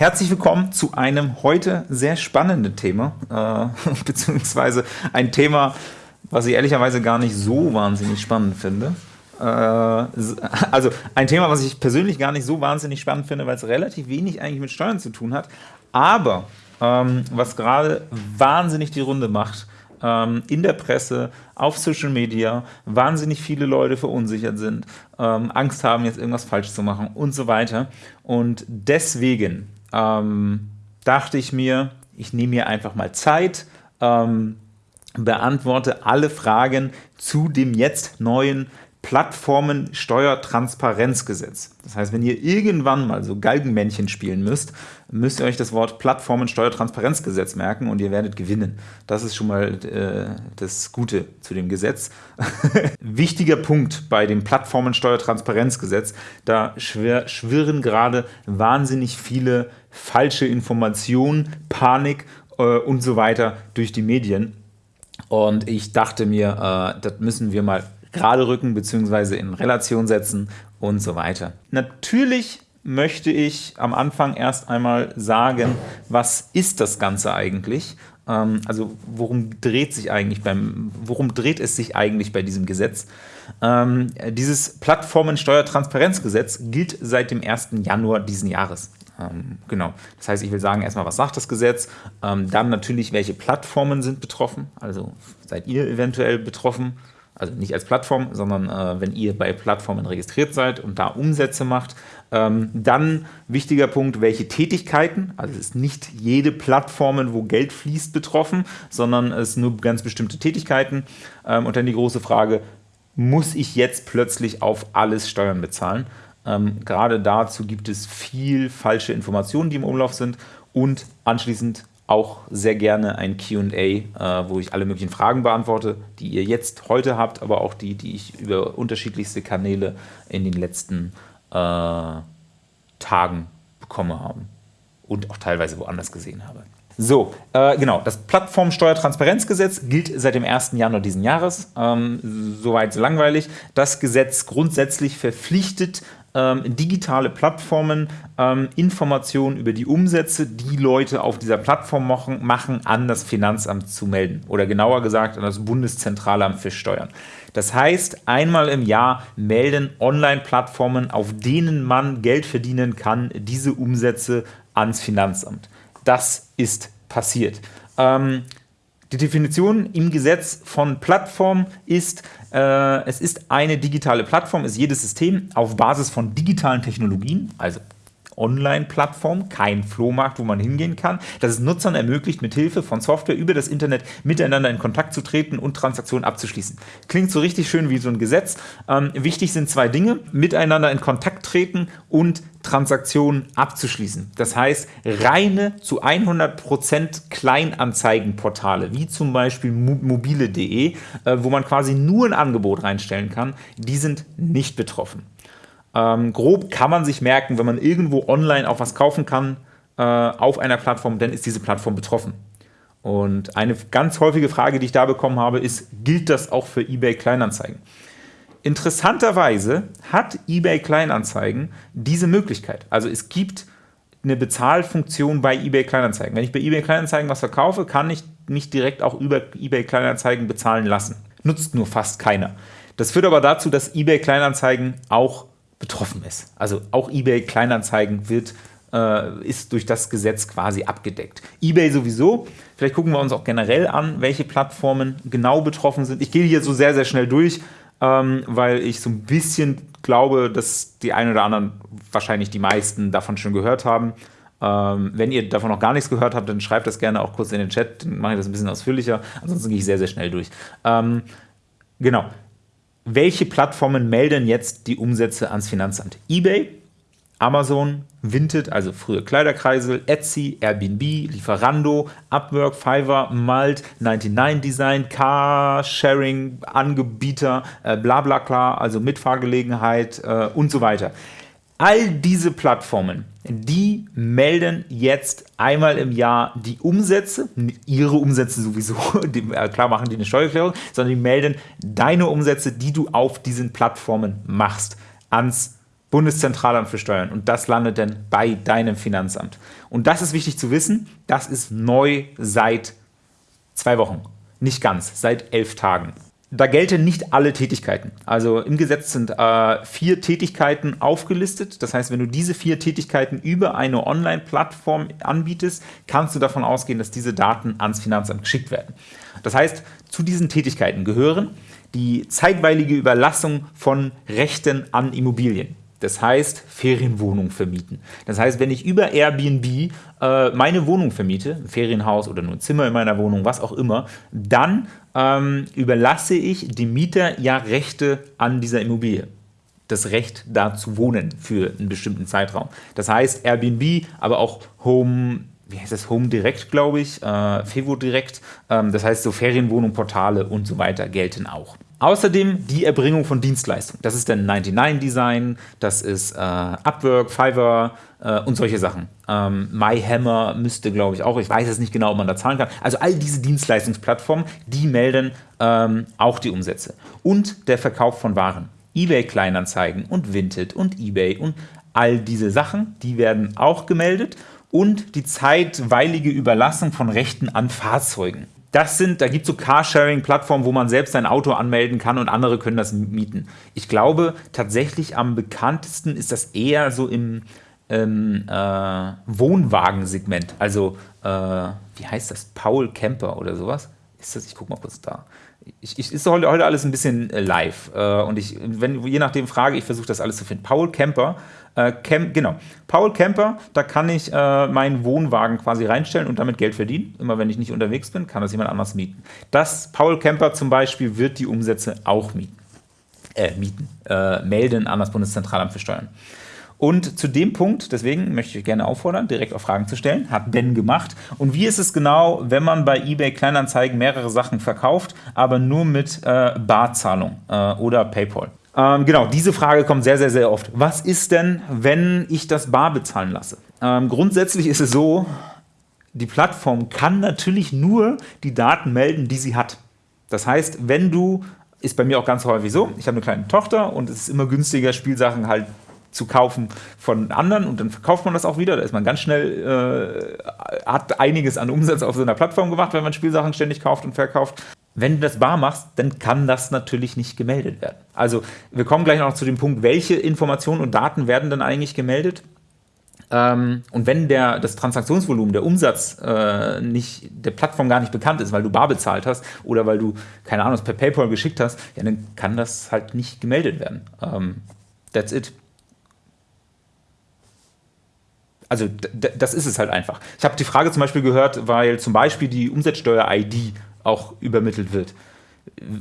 herzlich willkommen zu einem heute sehr spannenden Thema, äh, beziehungsweise ein Thema, was ich ehrlicherweise gar nicht so wahnsinnig spannend finde. Äh, also ein Thema, was ich persönlich gar nicht so wahnsinnig spannend finde, weil es relativ wenig eigentlich mit Steuern zu tun hat, aber ähm, was gerade wahnsinnig die Runde macht, ähm, in der Presse, auf Social Media, wahnsinnig viele Leute verunsichert sind, ähm, Angst haben, jetzt irgendwas falsch zu machen und so weiter. Und deswegen ähm, dachte ich mir, ich nehme mir einfach mal Zeit, ähm, beantworte alle Fragen zu dem jetzt neuen Plattformensteuertransparenzgesetz. Das heißt, wenn ihr irgendwann mal so Galgenmännchen spielen müsst, müsst ihr euch das Wort Plattformensteuertransparenzgesetz merken und ihr werdet gewinnen. Das ist schon mal äh, das Gute zu dem Gesetz. Wichtiger Punkt bei dem Plattformensteuertransparenzgesetz, da schwir schwirren gerade wahnsinnig viele falsche Informationen, Panik äh, und so weiter durch die Medien. Und ich dachte mir, äh, das müssen wir mal gerade rücken bzw. in Relation setzen und so weiter. Natürlich möchte ich am Anfang erst einmal sagen, was ist das Ganze eigentlich? Ähm, also worum dreht sich eigentlich beim, worum dreht es sich eigentlich bei diesem Gesetz? Ähm, dieses Plattformensteuertransparenzgesetz gilt seit dem 1. Januar diesen Jahres. Ähm, genau. Das heißt, ich will sagen erstmal, was sagt das Gesetz? Ähm, dann natürlich, welche Plattformen sind betroffen? Also seid ihr eventuell betroffen? also nicht als Plattform, sondern äh, wenn ihr bei Plattformen registriert seid und da Umsätze macht. Ähm, dann wichtiger Punkt, welche Tätigkeiten, also es ist nicht jede Plattform, wo Geld fließt, betroffen, sondern es sind nur ganz bestimmte Tätigkeiten. Und dann die große Frage, muss ich jetzt plötzlich auf alles Steuern bezahlen? Ähm, gerade dazu gibt es viel falsche Informationen, die im Umlauf sind und anschließend auch sehr gerne ein Q&A, äh, wo ich alle möglichen Fragen beantworte, die ihr jetzt heute habt, aber auch die, die ich über unterschiedlichste Kanäle in den letzten äh, Tagen bekommen habe und auch teilweise woanders gesehen habe. So, äh, genau, das Plattformsteuertransparenzgesetz gilt seit dem 1. Januar diesen Jahres. Ähm, soweit so langweilig. Das Gesetz grundsätzlich verpflichtet ähm, digitale Plattformen ähm, Informationen über die Umsätze, die Leute auf dieser Plattform machen, machen, an das Finanzamt zu melden. Oder genauer gesagt an das Bundeszentralamt für Steuern. Das heißt, einmal im Jahr melden Online-Plattformen, auf denen man Geld verdienen kann, diese Umsätze ans Finanzamt. Das ist passiert. Ähm, die Definition im Gesetz von Plattform ist, äh, es ist eine digitale Plattform, ist jedes System auf Basis von digitalen Technologien, also Online-Plattform, kein Flohmarkt, wo man hingehen kann, das es Nutzern ermöglicht, mit Hilfe von Software über das Internet miteinander in Kontakt zu treten und Transaktionen abzuschließen. Klingt so richtig schön wie so ein Gesetz. Ähm, wichtig sind zwei Dinge, miteinander in Kontakt treten und Transaktionen abzuschließen. Das heißt, reine zu 100% Kleinanzeigenportale, wie zum Beispiel mobile.de, äh, wo man quasi nur ein Angebot reinstellen kann, die sind nicht betroffen. Ähm, grob kann man sich merken, wenn man irgendwo online auch was kaufen kann äh, auf einer Plattform, dann ist diese Plattform betroffen. Und eine ganz häufige Frage, die ich da bekommen habe, ist, gilt das auch für eBay Kleinanzeigen? Interessanterweise hat eBay Kleinanzeigen diese Möglichkeit. Also es gibt eine Bezahlfunktion bei eBay Kleinanzeigen. Wenn ich bei eBay Kleinanzeigen was verkaufe, kann ich mich direkt auch über eBay Kleinanzeigen bezahlen lassen. Nutzt nur fast keiner. Das führt aber dazu, dass eBay Kleinanzeigen auch betroffen ist. Also auch eBay Kleinanzeigen wird, äh, ist durch das Gesetz quasi abgedeckt. eBay sowieso. Vielleicht gucken wir uns auch generell an, welche Plattformen genau betroffen sind. Ich gehe hier so sehr, sehr schnell durch, ähm, weil ich so ein bisschen glaube, dass die einen oder anderen, wahrscheinlich die meisten, davon schon gehört haben. Ähm, wenn ihr davon noch gar nichts gehört habt, dann schreibt das gerne auch kurz in den Chat, dann mache ich das ein bisschen ausführlicher. Ansonsten gehe ich sehr, sehr schnell durch. Ähm, genau welche Plattformen melden jetzt die Umsätze ans Finanzamt? eBay, Amazon, Vinted, also früher Kleiderkreisel, Etsy, Airbnb, Lieferando, Upwork, Fiverr, Malt, 99 Design, Carsharing, Anbieter, äh, Blablabla, also Mitfahrgelegenheit äh, und so weiter. All diese Plattformen, die melden jetzt einmal im Jahr die Umsätze, ihre Umsätze sowieso, äh, klar machen die eine Steuererklärung, sondern die melden deine Umsätze, die du auf diesen Plattformen machst, ans Bundeszentralamt für Steuern und das landet dann bei deinem Finanzamt. Und das ist wichtig zu wissen, das ist neu seit zwei Wochen. Nicht ganz, seit elf Tagen. Da gelten nicht alle Tätigkeiten. Also im Gesetz sind äh, vier Tätigkeiten aufgelistet. Das heißt, wenn du diese vier Tätigkeiten über eine Online-Plattform anbietest, kannst du davon ausgehen, dass diese Daten ans Finanzamt geschickt werden. Das heißt, zu diesen Tätigkeiten gehören die zeitweilige Überlassung von Rechten an Immobilien. Das heißt, Ferienwohnung vermieten. Das heißt, wenn ich über Airbnb äh, meine Wohnung vermiete, ein Ferienhaus oder nur ein Zimmer in meiner Wohnung, was auch immer, dann ähm, überlasse ich dem Mieter ja Rechte an dieser Immobilie. Das Recht, da zu wohnen für einen bestimmten Zeitraum. Das heißt, Airbnb, aber auch Home wie heißt das, Home Direct, glaube ich, äh, Fevo Direct, ähm, das heißt so Ferienwohnung, Portale und so weiter gelten auch. Außerdem die Erbringung von Dienstleistungen. Das ist dann 99 Design, das ist äh, Upwork, Fiverr äh, und solche Sachen. Ähm, MyHammer müsste, glaube ich, auch, ich weiß jetzt nicht genau, ob man da zahlen kann. Also all diese Dienstleistungsplattformen, die melden ähm, auch die Umsätze. Und der Verkauf von Waren. eBay Kleinanzeigen und Vinted und eBay und all diese Sachen, die werden auch gemeldet. Und die zeitweilige Überlassung von Rechten an Fahrzeugen das sind, da gibt es so Carsharing-Plattformen, wo man selbst sein Auto anmelden kann und andere können das mieten. Ich glaube, tatsächlich am bekanntesten ist das eher so im ähm, äh, Wohnwagensegment. Also, äh, wie heißt das? Paul Camper oder sowas? Ist das? Ich gucke mal kurz da. Ich, ich, ist heute, heute alles ein bisschen äh, live. Äh, und ich, wenn, je nachdem frage, ich versuche das alles zu finden. Paul Camper äh, Camp, genau. Paul Camper, da kann ich äh, meinen Wohnwagen quasi reinstellen und damit Geld verdienen. Immer wenn ich nicht unterwegs bin, kann das jemand anders mieten. Das Paul Camper zum Beispiel wird die Umsätze auch mieten. Äh, mieten, äh, melden an das Bundeszentralamt für Steuern. Und zu dem Punkt, deswegen möchte ich gerne auffordern, direkt auch Fragen zu stellen, hat Ben gemacht. Und wie ist es genau, wenn man bei eBay Kleinanzeigen mehrere Sachen verkauft, aber nur mit äh, Barzahlung äh, oder PayPal? Ähm, genau, diese Frage kommt sehr, sehr, sehr oft. Was ist denn, wenn ich das bar bezahlen lasse? Ähm, grundsätzlich ist es so, die Plattform kann natürlich nur die Daten melden, die sie hat. Das heißt, wenn du, ist bei mir auch ganz häufig so, ich habe eine kleine Tochter und es ist immer günstiger, Spielsachen halt zu kaufen von anderen und dann verkauft man das auch wieder. Da ist man ganz schnell, äh, hat einiges an Umsatz auf so einer Plattform gemacht, wenn man Spielsachen ständig kauft und verkauft. Wenn du das bar machst, dann kann das natürlich nicht gemeldet werden. Also wir kommen gleich noch zu dem Punkt, welche Informationen und Daten werden dann eigentlich gemeldet. Ähm, und wenn der, das Transaktionsvolumen, der Umsatz äh, nicht, der Plattform gar nicht bekannt ist, weil du bar bezahlt hast oder weil du, keine Ahnung, per PayPal geschickt hast, ja, dann kann das halt nicht gemeldet werden. Ähm, that's it. Also das ist es halt einfach. Ich habe die Frage zum Beispiel gehört, weil zum Beispiel die Umsatzsteuer-ID auch übermittelt wird.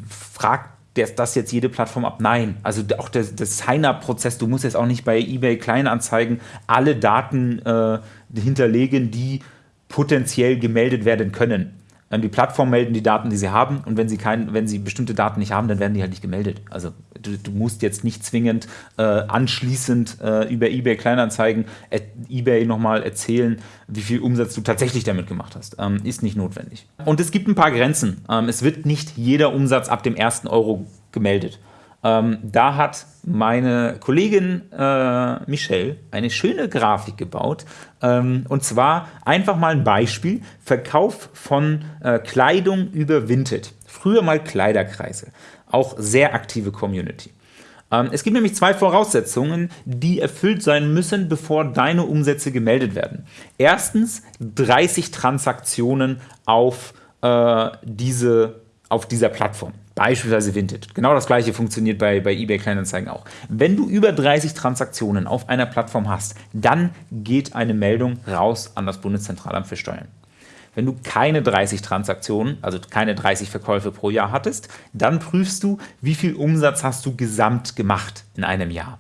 Fragt das jetzt jede Plattform ab? Nein. Also auch der, der Sign-up-Prozess, du musst jetzt auch nicht bei eBay Kleinanzeigen alle Daten äh, hinterlegen, die potenziell gemeldet werden können. Die Plattform melden die Daten, die sie haben und wenn sie, kein, wenn sie bestimmte Daten nicht haben, dann werden die halt nicht gemeldet. Also du, du musst jetzt nicht zwingend äh, anschließend äh, über eBay Kleinanzeigen äh, eBay nochmal erzählen, wie viel Umsatz du tatsächlich damit gemacht hast. Ähm, ist nicht notwendig. Und es gibt ein paar Grenzen. Ähm, es wird nicht jeder Umsatz ab dem ersten Euro gemeldet. Ähm, da hat meine Kollegin äh, Michelle eine schöne Grafik gebaut. Ähm, und zwar einfach mal ein Beispiel: Verkauf von äh, Kleidung über Vinted. Früher mal Kleiderkreise. Auch sehr aktive Community. Ähm, es gibt nämlich zwei Voraussetzungen, die erfüllt sein müssen, bevor deine Umsätze gemeldet werden. Erstens 30 Transaktionen auf, äh, diese, auf dieser Plattform. Beispielsweise Vinted. Genau das gleiche funktioniert bei, bei eBay Kleinanzeigen auch. Wenn du über 30 Transaktionen auf einer Plattform hast, dann geht eine Meldung raus an das Bundeszentralamt für Steuern. Wenn du keine 30 Transaktionen, also keine 30 Verkäufe pro Jahr hattest, dann prüfst du, wie viel Umsatz hast du gesamt gemacht in einem Jahr.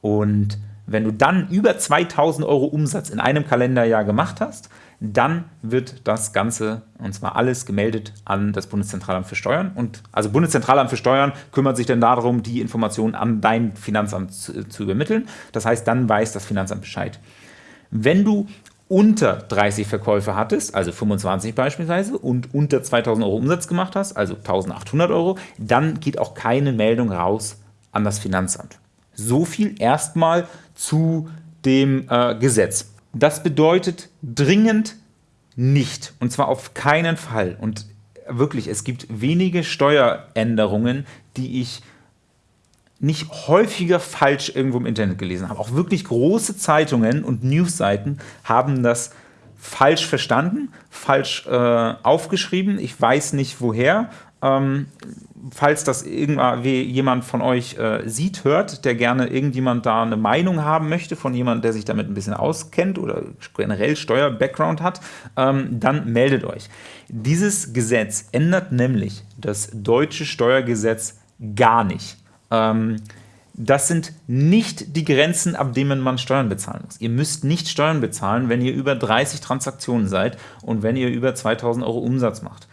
Und wenn du dann über 2000 Euro Umsatz in einem Kalenderjahr gemacht hast, dann wird das Ganze, und zwar alles, gemeldet an das Bundeszentralamt für Steuern. Und also Bundeszentralamt für Steuern kümmert sich dann darum, die Informationen an dein Finanzamt zu, zu übermitteln. Das heißt, dann weiß das Finanzamt Bescheid. Wenn du unter 30 Verkäufe hattest, also 25 beispielsweise, und unter 2000 Euro Umsatz gemacht hast, also 1800 Euro, dann geht auch keine Meldung raus an das Finanzamt. So viel erstmal zu dem äh, Gesetz. Das bedeutet dringend nicht, und zwar auf keinen Fall. Und wirklich, es gibt wenige Steueränderungen, die ich nicht häufiger falsch irgendwo im Internet gelesen habe. Auch wirklich große Zeitungen und Newsseiten haben das falsch verstanden, falsch äh, aufgeschrieben. Ich weiß nicht woher. Ähm, falls das jemand von euch äh, sieht, hört, der gerne irgendjemand da eine Meinung haben möchte, von jemandem, der sich damit ein bisschen auskennt oder generell Steuer-Background hat, ähm, dann meldet euch. Dieses Gesetz ändert nämlich das deutsche Steuergesetz gar nicht. Ähm, das sind nicht die Grenzen, ab denen man Steuern bezahlen muss. Ihr müsst nicht Steuern bezahlen, wenn ihr über 30 Transaktionen seid und wenn ihr über 2000 Euro Umsatz macht.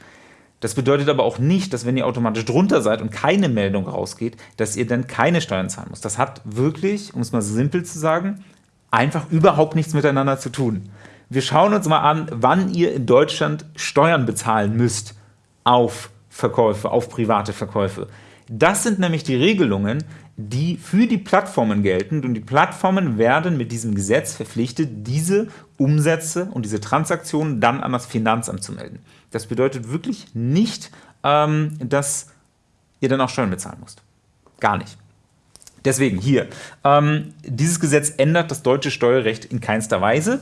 Das bedeutet aber auch nicht, dass wenn ihr automatisch drunter seid und keine Meldung rausgeht, dass ihr dann keine Steuern zahlen müsst. Das hat wirklich, um es mal simpel zu sagen, einfach überhaupt nichts miteinander zu tun. Wir schauen uns mal an, wann ihr in Deutschland Steuern bezahlen müsst auf Verkäufe, auf private Verkäufe. Das sind nämlich die Regelungen, die für die Plattformen gelten und die Plattformen werden mit diesem Gesetz verpflichtet, diese Umsätze und diese Transaktionen dann an das Finanzamt zu melden. Das bedeutet wirklich nicht, ähm, dass ihr dann auch Steuern bezahlen müsst. Gar nicht. Deswegen hier, ähm, dieses Gesetz ändert das deutsche Steuerrecht in keinster Weise.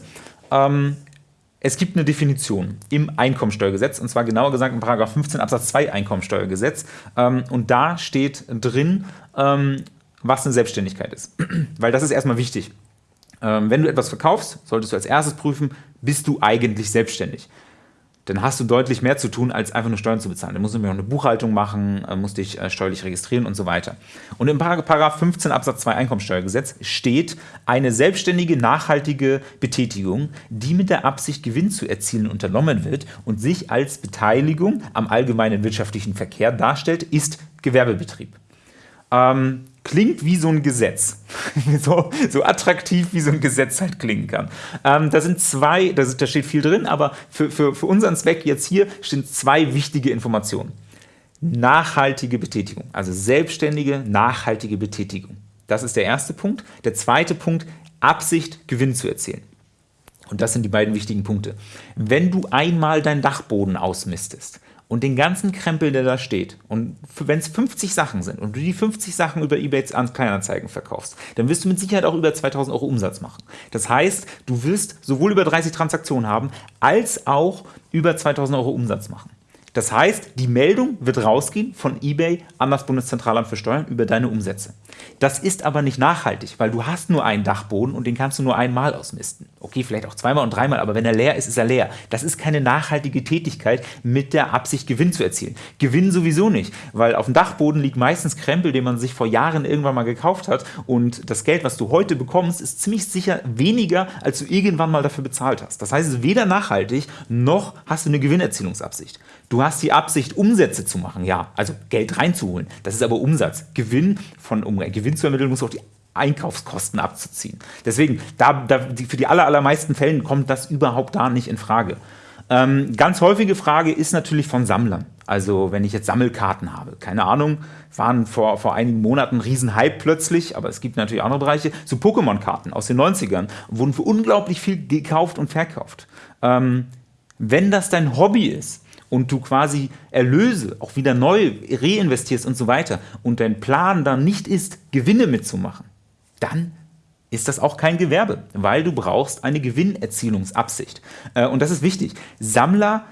Es gibt eine Definition im Einkommensteuergesetz, und zwar genauer gesagt im 15 Absatz 2 Einkommensteuergesetz. Ähm, und da steht drin, ähm, was eine Selbstständigkeit ist. Weil das ist erstmal wichtig. Ähm, wenn du etwas verkaufst, solltest du als erstes prüfen, bist du eigentlich selbstständig dann hast du deutlich mehr zu tun, als einfach nur Steuern zu bezahlen. Dann musst du nämlich auch eine Buchhaltung machen, äh, musst dich äh, steuerlich registrieren und so weiter. Und im Paragraph 15 Absatz 2 Einkommensteuergesetz steht eine selbstständige, nachhaltige Betätigung, die mit der Absicht, Gewinn zu erzielen, unternommen wird und sich als Beteiligung am allgemeinen wirtschaftlichen Verkehr darstellt, ist Gewerbebetrieb. Ähm, klingt wie so ein Gesetz. so, so, attraktiv, wie so ein Gesetz halt klingen kann. Ähm, da sind zwei, da, da, steht viel drin, aber für, für, für unseren Zweck jetzt hier stehen zwei wichtige Informationen. Nachhaltige Betätigung, also selbstständige, nachhaltige Betätigung. Das ist der erste Punkt. Der zweite Punkt, Absicht, Gewinn zu erzielen. Und das sind die beiden wichtigen Punkte. Wenn du einmal deinen Dachboden ausmistest, und den ganzen Krempel, der da steht, und wenn es 50 Sachen sind und du die 50 Sachen über Ebay an Kleinanzeigen verkaufst, dann wirst du mit Sicherheit auch über 2000 Euro Umsatz machen. Das heißt, du wirst sowohl über 30 Transaktionen haben, als auch über 2000 Euro Umsatz machen. Das heißt, die Meldung wird rausgehen von eBay an das Bundeszentralamt für Steuern über deine Umsätze. Das ist aber nicht nachhaltig, weil du hast nur einen Dachboden und den kannst du nur einmal ausmisten. Okay, vielleicht auch zweimal und dreimal, aber wenn er leer ist, ist er leer. Das ist keine nachhaltige Tätigkeit mit der Absicht, Gewinn zu erzielen. Gewinn sowieso nicht, weil auf dem Dachboden liegt meistens Krempel, den man sich vor Jahren irgendwann mal gekauft hat und das Geld, was du heute bekommst, ist ziemlich sicher weniger, als du irgendwann mal dafür bezahlt hast. Das heißt, es ist weder nachhaltig, noch hast du eine Gewinnerzielungsabsicht. Du hast die Absicht, Umsätze zu machen, ja, also Geld reinzuholen. Das ist aber Umsatz. Gewinn von um Gewinn zu ermitteln, muss auch die Einkaufskosten abzuziehen. Deswegen, da, da, für die aller, allermeisten Fällen kommt das überhaupt da nicht in Frage. Ähm, ganz häufige Frage ist natürlich von Sammlern. Also wenn ich jetzt Sammelkarten habe, keine Ahnung, waren vor, vor einigen Monaten Riesenhype plötzlich, aber es gibt natürlich andere Bereiche, so Pokémon-Karten aus den 90ern, wurden für unglaublich viel gekauft und verkauft. Ähm, wenn das dein Hobby ist, und du quasi Erlöse auch wieder neu reinvestierst und so weiter und dein Plan dann nicht ist, Gewinne mitzumachen, dann ist das auch kein Gewerbe, weil du brauchst eine Gewinnerzielungsabsicht. Äh, und das ist wichtig. Sammler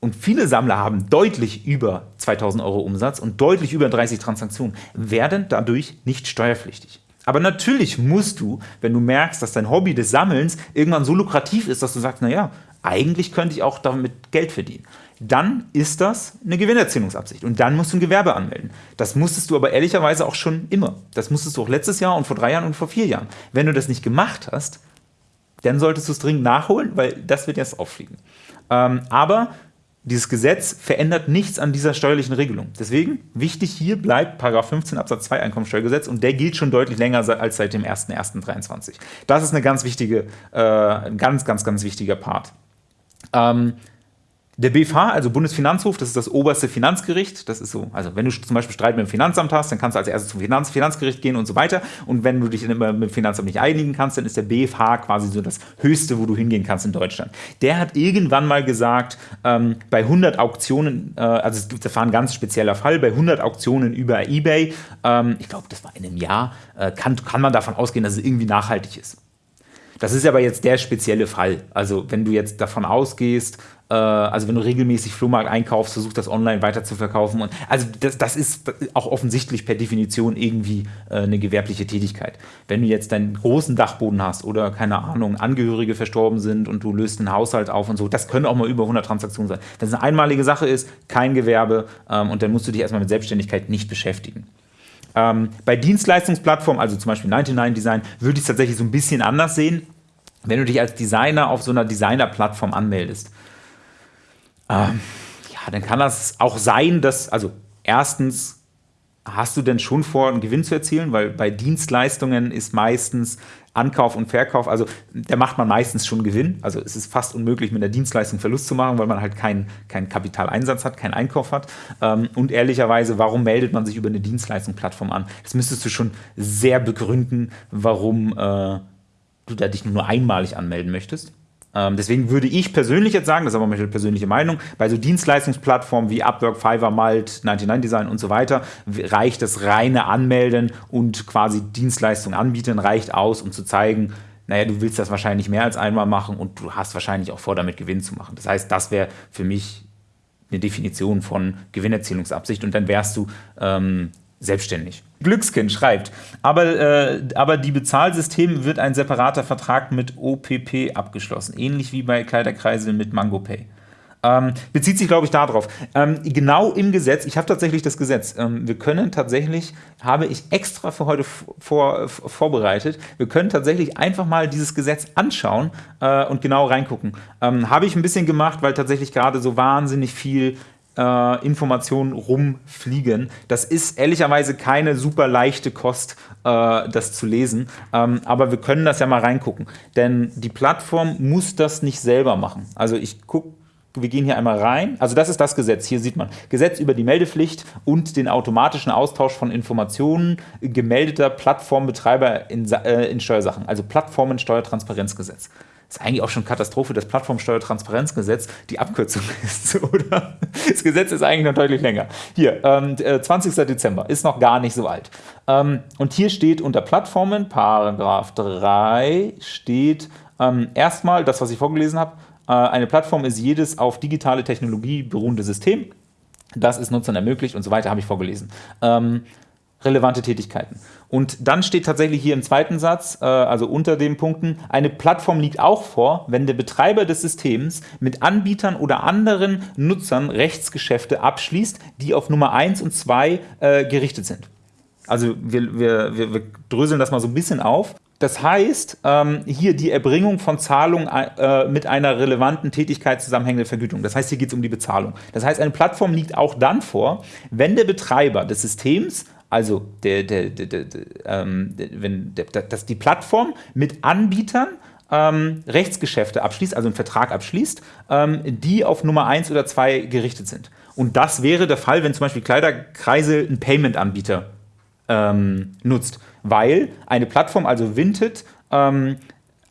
und viele Sammler haben deutlich über 2000 Euro Umsatz und deutlich über 30 Transaktionen, werden dadurch nicht steuerpflichtig. Aber natürlich musst du, wenn du merkst, dass dein Hobby des Sammelns irgendwann so lukrativ ist, dass du sagst, naja, eigentlich könnte ich auch damit Geld verdienen dann ist das eine Gewinnerzielungsabsicht. Und dann musst du ein Gewerbe anmelden. Das musstest du aber ehrlicherweise auch schon immer. Das musstest du auch letztes Jahr und vor drei Jahren und vor vier Jahren. Wenn du das nicht gemacht hast, dann solltest du es dringend nachholen, weil das wird jetzt auffliegen. Ähm, aber dieses Gesetz verändert nichts an dieser steuerlichen Regelung. Deswegen, wichtig hier bleibt 15 Absatz 2 Einkommensteuergesetz und der gilt schon deutlich länger als seit dem 01.01.23. Das ist eine ganz wichtige, äh, ein ganz, ganz, ganz wichtiger Part. Ähm, Der BFH, also Bundesfinanzhof, das ist das oberste Finanzgericht. Das ist so, also wenn du zum Beispiel Streit mit dem Finanzamt hast, dann kannst du als erstes zum Finanz Finanzgericht gehen und so weiter. Und wenn du dich dann immer mit dem Finanzamt nicht einigen kannst, dann ist der BFH quasi so das höchste, wo du hingehen kannst in Deutschland. Der hat irgendwann mal gesagt, ähm, bei 100 Auktionen, äh, also es gibt, das war ein ganz spezieller Fall, bei 100 Auktionen über Ebay, ähm, ich glaube, das war in einem Jahr, äh, kann, kann man davon ausgehen, dass es irgendwie nachhaltig ist. Das ist aber jetzt der spezielle Fall. Also wenn du jetzt davon ausgehst, äh, also wenn du regelmäßig Flohmarkt einkaufst, versuchst das online weiter zu verkaufen. Und, also das, das ist auch offensichtlich per Definition irgendwie äh, eine gewerbliche Tätigkeit. Wenn du jetzt deinen großen Dachboden hast oder, keine Ahnung, Angehörige verstorben sind und du löst einen Haushalt auf und so, das können auch mal über 100 Transaktionen sein. Wenn es eine einmalige Sache ist, kein Gewerbe ähm, und dann musst du dich erstmal mit Selbstständigkeit nicht beschäftigen. Ähm, bei Dienstleistungsplattformen, also zum Beispiel 99 Design, würde ich es tatsächlich so ein bisschen anders sehen wenn du dich als Designer auf so einer Designer-Plattform anmeldest, ähm, ja, dann kann das auch sein, dass, also erstens, hast du denn schon vor, einen Gewinn zu erzielen? Weil bei Dienstleistungen ist meistens Ankauf und Verkauf, also da macht man meistens schon Gewinn. Also es ist fast unmöglich, mit der Dienstleistung Verlust zu machen, weil man halt keinen kein Kapitaleinsatz hat, keinen Einkauf hat. Ähm, und ehrlicherweise, warum meldet man sich über eine Dienstleistungsplattform an? Das müsstest du schon sehr begründen, warum äh, du da dich nur einmalig anmelden möchtest. Ähm, deswegen würde ich persönlich jetzt sagen, das ist aber meine persönliche Meinung, bei so Dienstleistungsplattformen wie Upwork, Fiverr, Malt, 99 Design und so weiter, reicht das reine Anmelden und quasi Dienstleistungen anbieten, reicht aus, um zu zeigen, naja, du willst das wahrscheinlich mehr als einmal machen und du hast wahrscheinlich auch vor, damit Gewinn zu machen. Das heißt, das wäre für mich eine Definition von Gewinnerzielungsabsicht und dann wärst du ähm, selbstständig. Glückskind schreibt, aber, äh, aber die Bezahlsysteme wird ein separater Vertrag mit OPP abgeschlossen, ähnlich wie bei Kleiderkreisel mit MangoPay. Ähm, bezieht sich, glaube ich, darauf. Ähm, genau im Gesetz, ich habe tatsächlich das Gesetz, ähm, wir können tatsächlich, habe ich extra für heute vor, vorbereitet, wir können tatsächlich einfach mal dieses Gesetz anschauen äh, und genau reingucken. Ähm, habe ich ein bisschen gemacht, weil tatsächlich gerade so wahnsinnig viel äh, Informationen rumfliegen. Das ist ehrlicherweise keine super leichte Kost, äh, das zu lesen, ähm, aber wir können das ja mal reingucken, denn die Plattform muss das nicht selber machen. Also ich gucke wir gehen hier einmal rein. Also das ist das Gesetz. Hier sieht man Gesetz über die Meldepflicht und den automatischen Austausch von Informationen gemeldeter Plattformbetreiber in, äh, in Steuersachen. Also Plattformensteuertransparenzgesetz ist eigentlich auch schon Katastrophe, das Plattformsteuertransparenzgesetz die Abkürzung ist, oder? Das Gesetz ist eigentlich noch deutlich länger. Hier, ähm, 20. Äh, Dezember, ist noch gar nicht so alt. Ähm, und hier steht unter Plattformen, Paragraph 3, steht ähm, erstmal das, was ich vorgelesen habe, äh, eine Plattform ist jedes auf digitale Technologie beruhende System. Das ist Nutzern ermöglicht und so weiter, habe ich vorgelesen. Ähm, relevante Tätigkeiten. Und dann steht tatsächlich hier im zweiten Satz, äh, also unter den Punkten, eine Plattform liegt auch vor, wenn der Betreiber des Systems mit Anbietern oder anderen Nutzern Rechtsgeschäfte abschließt, die auf Nummer 1 und 2 äh, gerichtet sind. Also wir, wir, wir, wir dröseln das mal so ein bisschen auf. Das heißt, ähm, hier die Erbringung von Zahlungen äh, mit einer relevanten Tätigkeit zusammenhängende Vergütung. Das heißt, hier geht es um die Bezahlung. Das heißt, eine Plattform liegt auch dann vor, wenn der Betreiber des Systems also, der, der, der, ähm, wenn dass die Plattform mit Anbietern ähm, Rechtsgeschäfte abschließt, also einen Vertrag abschließt, ähm, die auf Nummer 1 oder 2 gerichtet sind. Und das wäre der Fall, wenn zum Beispiel Kleiderkreise einen Payment-Anbieter ähm, nutzt, weil eine Plattform, also Vinted, ähm,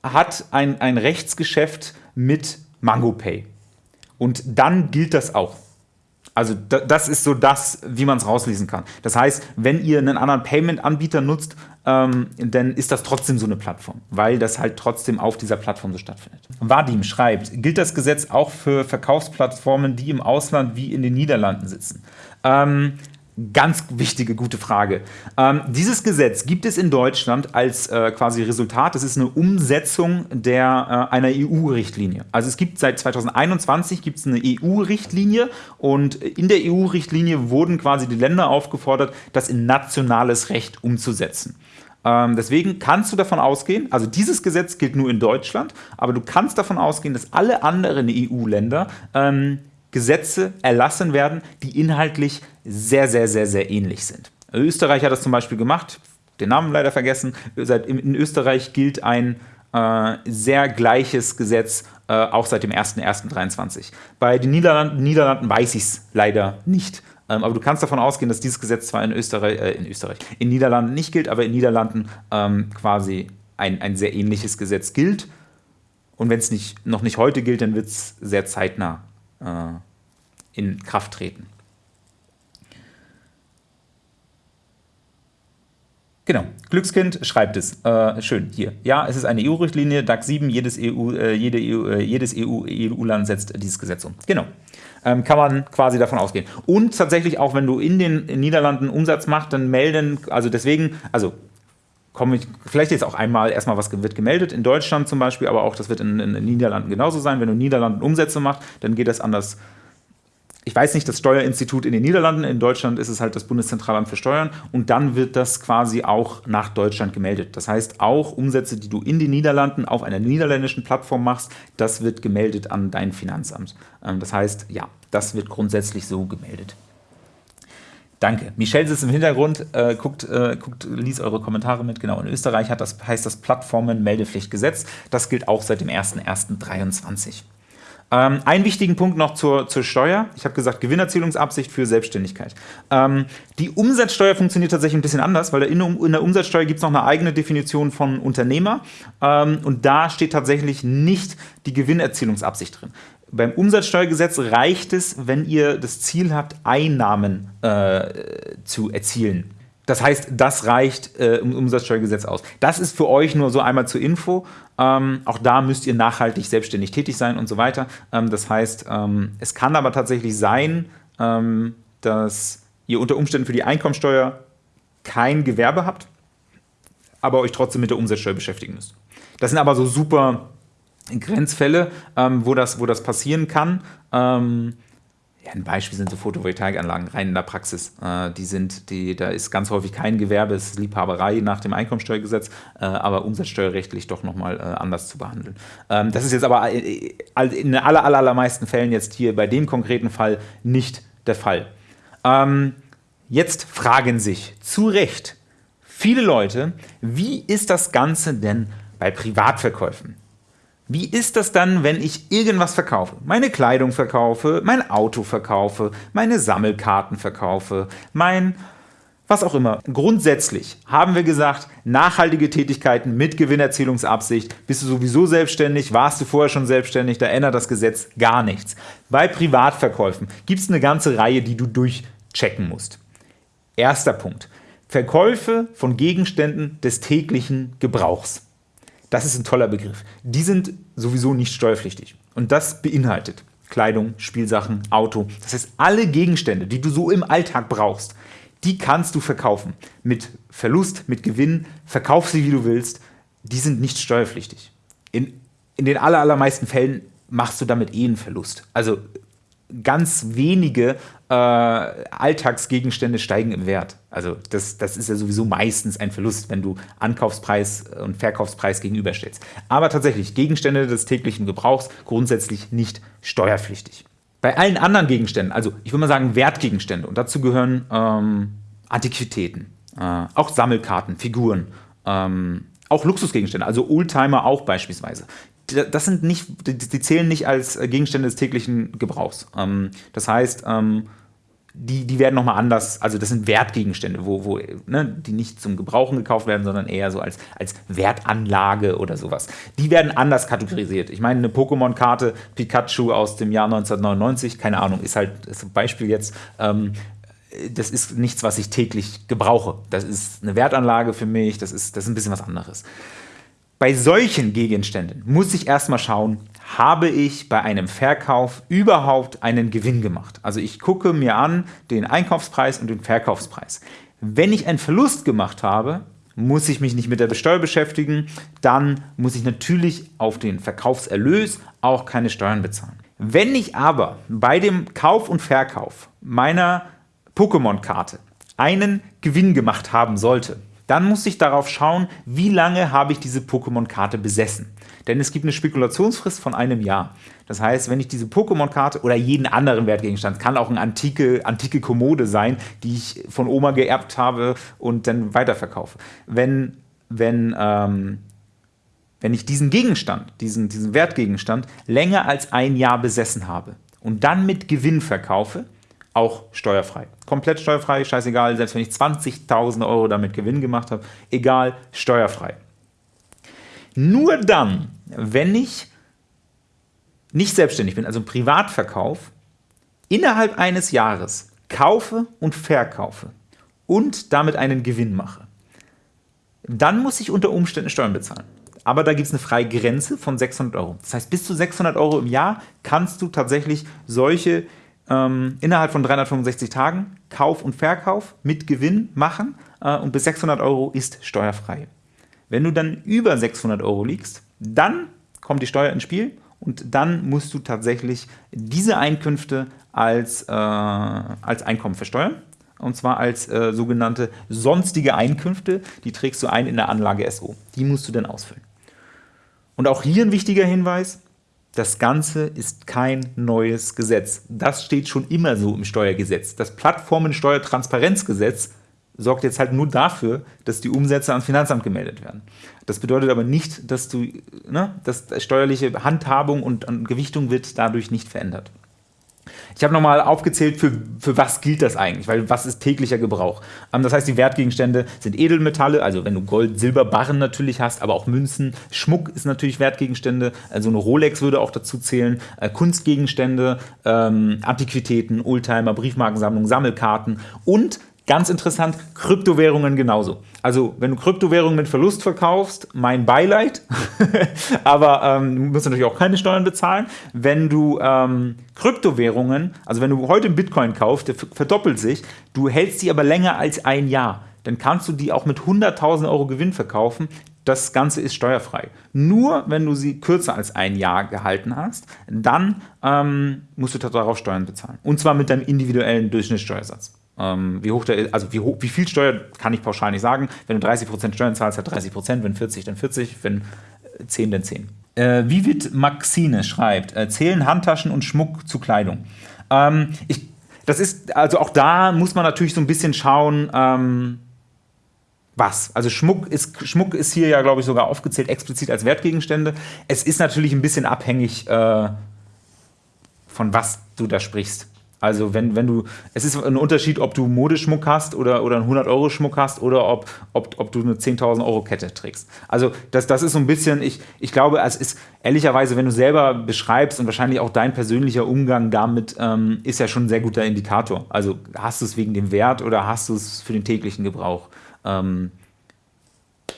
hat ein, ein Rechtsgeschäft mit MangoPay. Und dann gilt das auch. Also das ist so das, wie man es rauslesen kann. Das heißt, wenn ihr einen anderen Payment-Anbieter nutzt, ähm, dann ist das trotzdem so eine Plattform, weil das halt trotzdem auf dieser Plattform so stattfindet. Vadim schreibt, gilt das Gesetz auch für Verkaufsplattformen, die im Ausland wie in den Niederlanden sitzen? Ähm, Ganz wichtige, gute Frage. Ähm, dieses Gesetz gibt es in Deutschland als äh, quasi Resultat, das ist eine Umsetzung der, äh, einer EU-Richtlinie. Also es gibt seit 2021 gibt es eine EU-Richtlinie und in der EU-Richtlinie wurden quasi die Länder aufgefordert, das in nationales Recht umzusetzen. Ähm, deswegen kannst du davon ausgehen, also dieses Gesetz gilt nur in Deutschland, aber du kannst davon ausgehen, dass alle anderen EU-Länder ähm, Gesetze erlassen werden, die inhaltlich sehr, sehr, sehr, sehr ähnlich sind. Österreich hat das zum Beispiel gemacht, den Namen leider vergessen. In Österreich gilt ein äh, sehr gleiches Gesetz, äh, auch seit dem 01.01.23. Bei den Niederlanden, Niederlanden weiß ich es leider nicht. Ähm, aber du kannst davon ausgehen, dass dieses Gesetz zwar in Österreich, äh, in Österreich, in Niederlanden nicht gilt, aber in Niederlanden ähm, quasi ein, ein sehr ähnliches Gesetz gilt. Und wenn es nicht, noch nicht heute gilt, dann wird es sehr zeitnah in Kraft treten. Genau, Glückskind schreibt es. Äh, schön, hier. Ja, es ist eine EU-Richtlinie, DAX 7, jedes EU, äh, jede EU, äh, jedes EU-Land EU setzt dieses Gesetz um. Genau. Ähm, kann man quasi davon ausgehen. Und tatsächlich auch, wenn du in den Niederlanden Umsatz machst, dann melden, also deswegen, also komme ich vielleicht jetzt auch einmal erstmal, was wird gemeldet in Deutschland zum Beispiel, aber auch das wird in, in den Niederlanden genauso sein. Wenn du in den Niederlanden Umsätze machst, dann geht das anders ich weiß nicht, das Steuerinstitut in den Niederlanden, in Deutschland ist es halt das Bundeszentralamt für Steuern und dann wird das quasi auch nach Deutschland gemeldet. Das heißt, auch Umsätze, die du in den Niederlanden auf einer niederländischen Plattform machst, das wird gemeldet an dein Finanzamt. Ähm, das heißt, ja, das wird grundsätzlich so gemeldet. Danke. Michelle sitzt im Hintergrund, äh, guckt, äh, guckt, liest eure Kommentare mit. Genau, in Österreich hat das, heißt das Plattformen-Meldepflichtgesetz. Das gilt auch seit dem 01.01.2023. Ähm, einen wichtigen Punkt noch zur, zur Steuer. Ich habe gesagt, Gewinnerzielungsabsicht für Selbstständigkeit. Ähm, die Umsatzsteuer funktioniert tatsächlich ein bisschen anders, weil in, in der Umsatzsteuer gibt es noch eine eigene Definition von Unternehmer ähm, und da steht tatsächlich nicht die Gewinnerzielungsabsicht drin. Beim Umsatzsteuergesetz reicht es, wenn ihr das Ziel habt, Einnahmen äh, zu erzielen. Das heißt, das reicht äh, im Umsatzsteuergesetz aus. Das ist für euch nur so einmal zur Info. Ähm, auch da müsst ihr nachhaltig selbstständig tätig sein und so weiter. Ähm, das heißt, ähm, es kann aber tatsächlich sein, ähm, dass ihr unter Umständen für die Einkommensteuer kein Gewerbe habt, aber euch trotzdem mit der Umsatzsteuer beschäftigen müsst. Das sind aber so super Grenzfälle, ähm, wo, das, wo das passieren kann. Ähm, ja, ein Beispiel sind so Photovoltaikanlagen rein in der Praxis. Äh, die sind, die, da ist ganz häufig kein Gewerbe, es ist Liebhaberei nach dem Einkommensteuergesetz, äh, aber umsatzsteuerrechtlich doch nochmal äh, anders zu behandeln. Ähm, das ist jetzt aber in den aller, aller, allermeisten Fällen jetzt hier bei dem konkreten Fall nicht der Fall. Ähm, jetzt fragen sich zu Recht viele Leute, wie ist das Ganze denn bei Privatverkäufen? Wie ist das dann, wenn ich irgendwas verkaufe? Meine Kleidung verkaufe, mein Auto verkaufe, meine Sammelkarten verkaufe, mein was auch immer. Grundsätzlich haben wir gesagt, nachhaltige Tätigkeiten mit Gewinnerzielungsabsicht. Bist du sowieso selbstständig? Warst du vorher schon selbstständig? Da ändert das Gesetz gar nichts. Bei Privatverkäufen gibt es eine ganze Reihe, die du durchchecken musst. Erster Punkt. Verkäufe von Gegenständen des täglichen Gebrauchs. Das ist ein toller Begriff. Die sind sowieso nicht steuerpflichtig. Und das beinhaltet Kleidung, Spielsachen, Auto. Das heißt, alle Gegenstände, die du so im Alltag brauchst, die kannst du verkaufen. Mit Verlust, mit Gewinn, verkauf sie wie du willst. Die sind nicht steuerpflichtig. In, in den allermeisten Fällen machst du damit eh einen Verlust. Also ganz wenige äh, Alltagsgegenstände steigen im Wert. Also das, das ist ja sowieso meistens ein Verlust, wenn du Ankaufspreis und Verkaufspreis gegenüberstellst. Aber tatsächlich, Gegenstände des täglichen Gebrauchs grundsätzlich nicht steuerpflichtig. Bei allen anderen Gegenständen, also ich würde mal sagen Wertgegenstände, und dazu gehören ähm, Antiquitäten, äh, auch Sammelkarten, Figuren, ähm, auch Luxusgegenstände, also Oldtimer auch beispielsweise das sind nicht, die zählen nicht als Gegenstände des täglichen Gebrauchs. Ähm, das heißt, ähm, die, die werden nochmal anders, also das sind Wertgegenstände, wo, wo, ne, die nicht zum Gebrauchen gekauft werden, sondern eher so als, als Wertanlage oder sowas. Die werden anders kategorisiert. Ich meine, eine Pokémon-Karte Pikachu aus dem Jahr 1999, keine Ahnung, ist halt ist ein Beispiel jetzt, ähm, das ist nichts, was ich täglich gebrauche. Das ist eine Wertanlage für mich, das ist, das ist ein bisschen was anderes. Bei solchen Gegenständen muss ich erstmal schauen, habe ich bei einem Verkauf überhaupt einen Gewinn gemacht. Also ich gucke mir an den Einkaufspreis und den Verkaufspreis. Wenn ich einen Verlust gemacht habe, muss ich mich nicht mit der Besteuer beschäftigen, dann muss ich natürlich auf den Verkaufserlös auch keine Steuern bezahlen. Wenn ich aber bei dem Kauf und Verkauf meiner Pokémon-Karte einen Gewinn gemacht haben sollte, dann muss ich darauf schauen, wie lange habe ich diese Pokémon-Karte besessen. Denn es gibt eine Spekulationsfrist von einem Jahr. Das heißt, wenn ich diese Pokémon-Karte oder jeden anderen Wertgegenstand, kann auch eine antike, antike Kommode sein, die ich von Oma geerbt habe und dann weiterverkaufe. Wenn, wenn, ähm, wenn ich diesen Gegenstand, diesen, diesen Wertgegenstand länger als ein Jahr besessen habe und dann mit Gewinn verkaufe, auch steuerfrei. Komplett steuerfrei, scheißegal, selbst wenn ich 20.000 Euro damit Gewinn gemacht habe, egal, steuerfrei. Nur dann, wenn ich nicht selbstständig bin, also Privatverkauf, innerhalb eines Jahres kaufe und verkaufe und damit einen Gewinn mache, dann muss ich unter Umständen Steuern bezahlen. Aber da gibt es eine freie Grenze von 600 Euro. Das heißt, bis zu 600 Euro im Jahr kannst du tatsächlich solche ähm, innerhalb von 365 Tagen Kauf und Verkauf mit Gewinn machen äh, und bis 600 Euro ist steuerfrei. Wenn du dann über 600 Euro liegst, dann kommt die Steuer ins Spiel und dann musst du tatsächlich diese Einkünfte als, äh, als Einkommen versteuern. Und zwar als äh, sogenannte sonstige Einkünfte. Die trägst du ein in der Anlage SO. Die musst du dann ausfüllen. Und auch hier ein wichtiger Hinweis. Das Ganze ist kein neues Gesetz. Das steht schon immer so im Steuergesetz. Das Plattformensteuertransparenzgesetz sorgt jetzt halt nur dafür, dass die Umsätze ans Finanzamt gemeldet werden. Das bedeutet aber nicht, dass du, ne, dass steuerliche Handhabung und, Gewichtung wird dadurch nicht verändert. Ich habe nochmal aufgezählt, für, für was gilt das eigentlich, weil was ist täglicher Gebrauch. Ähm, das heißt, die Wertgegenstände sind Edelmetalle, also wenn du Gold, Silber, Barren natürlich hast, aber auch Münzen. Schmuck ist natürlich Wertgegenstände, also eine Rolex würde auch dazu zählen. Äh, Kunstgegenstände, ähm, Antiquitäten, Oldtimer, Briefmarkensammlung, Sammelkarten und Ganz interessant, Kryptowährungen genauso. Also wenn du Kryptowährungen mit Verlust verkaufst, mein Beileid, aber ähm, du musst natürlich auch keine Steuern bezahlen. Wenn du ähm, Kryptowährungen, also wenn du heute Bitcoin kaufst, der verdoppelt sich, du hältst sie aber länger als ein Jahr, dann kannst du die auch mit 100.000 Euro Gewinn verkaufen. Das Ganze ist steuerfrei. Nur wenn du sie kürzer als ein Jahr gehalten hast, dann ähm, musst du darauf Steuern bezahlen. Und zwar mit deinem individuellen Durchschnittssteuersatz. Ähm, wie hoch der also wie, hoch, wie viel Steuer kann ich pauschal nicht sagen. Wenn du 30% Steuern zahlst, hat 30%, wenn 40, dann 40, wenn 10, äh, dann 10. Äh, Vivid Maxine schreibt, äh, zählen Handtaschen und Schmuck zu Kleidung. Ähm, ich, das ist, also auch da muss man natürlich so ein bisschen schauen, ähm, was. Also Schmuck ist, Schmuck ist hier ja, glaube ich, sogar aufgezählt explizit als Wertgegenstände. Es ist natürlich ein bisschen abhängig äh, von was du da sprichst. Also wenn, wenn du, es ist ein Unterschied, ob du Modeschmuck hast oder, oder einen 100-Euro-Schmuck hast oder ob, ob, ob du eine 10.000 Euro Kette trägst. Also das, das ist so ein bisschen, ich, ich glaube, es ist ehrlicherweise, wenn du selber beschreibst und wahrscheinlich auch dein persönlicher Umgang damit, ähm, ist ja schon ein sehr guter Indikator. Also hast du es wegen dem Wert oder hast du es für den täglichen Gebrauch? Ähm,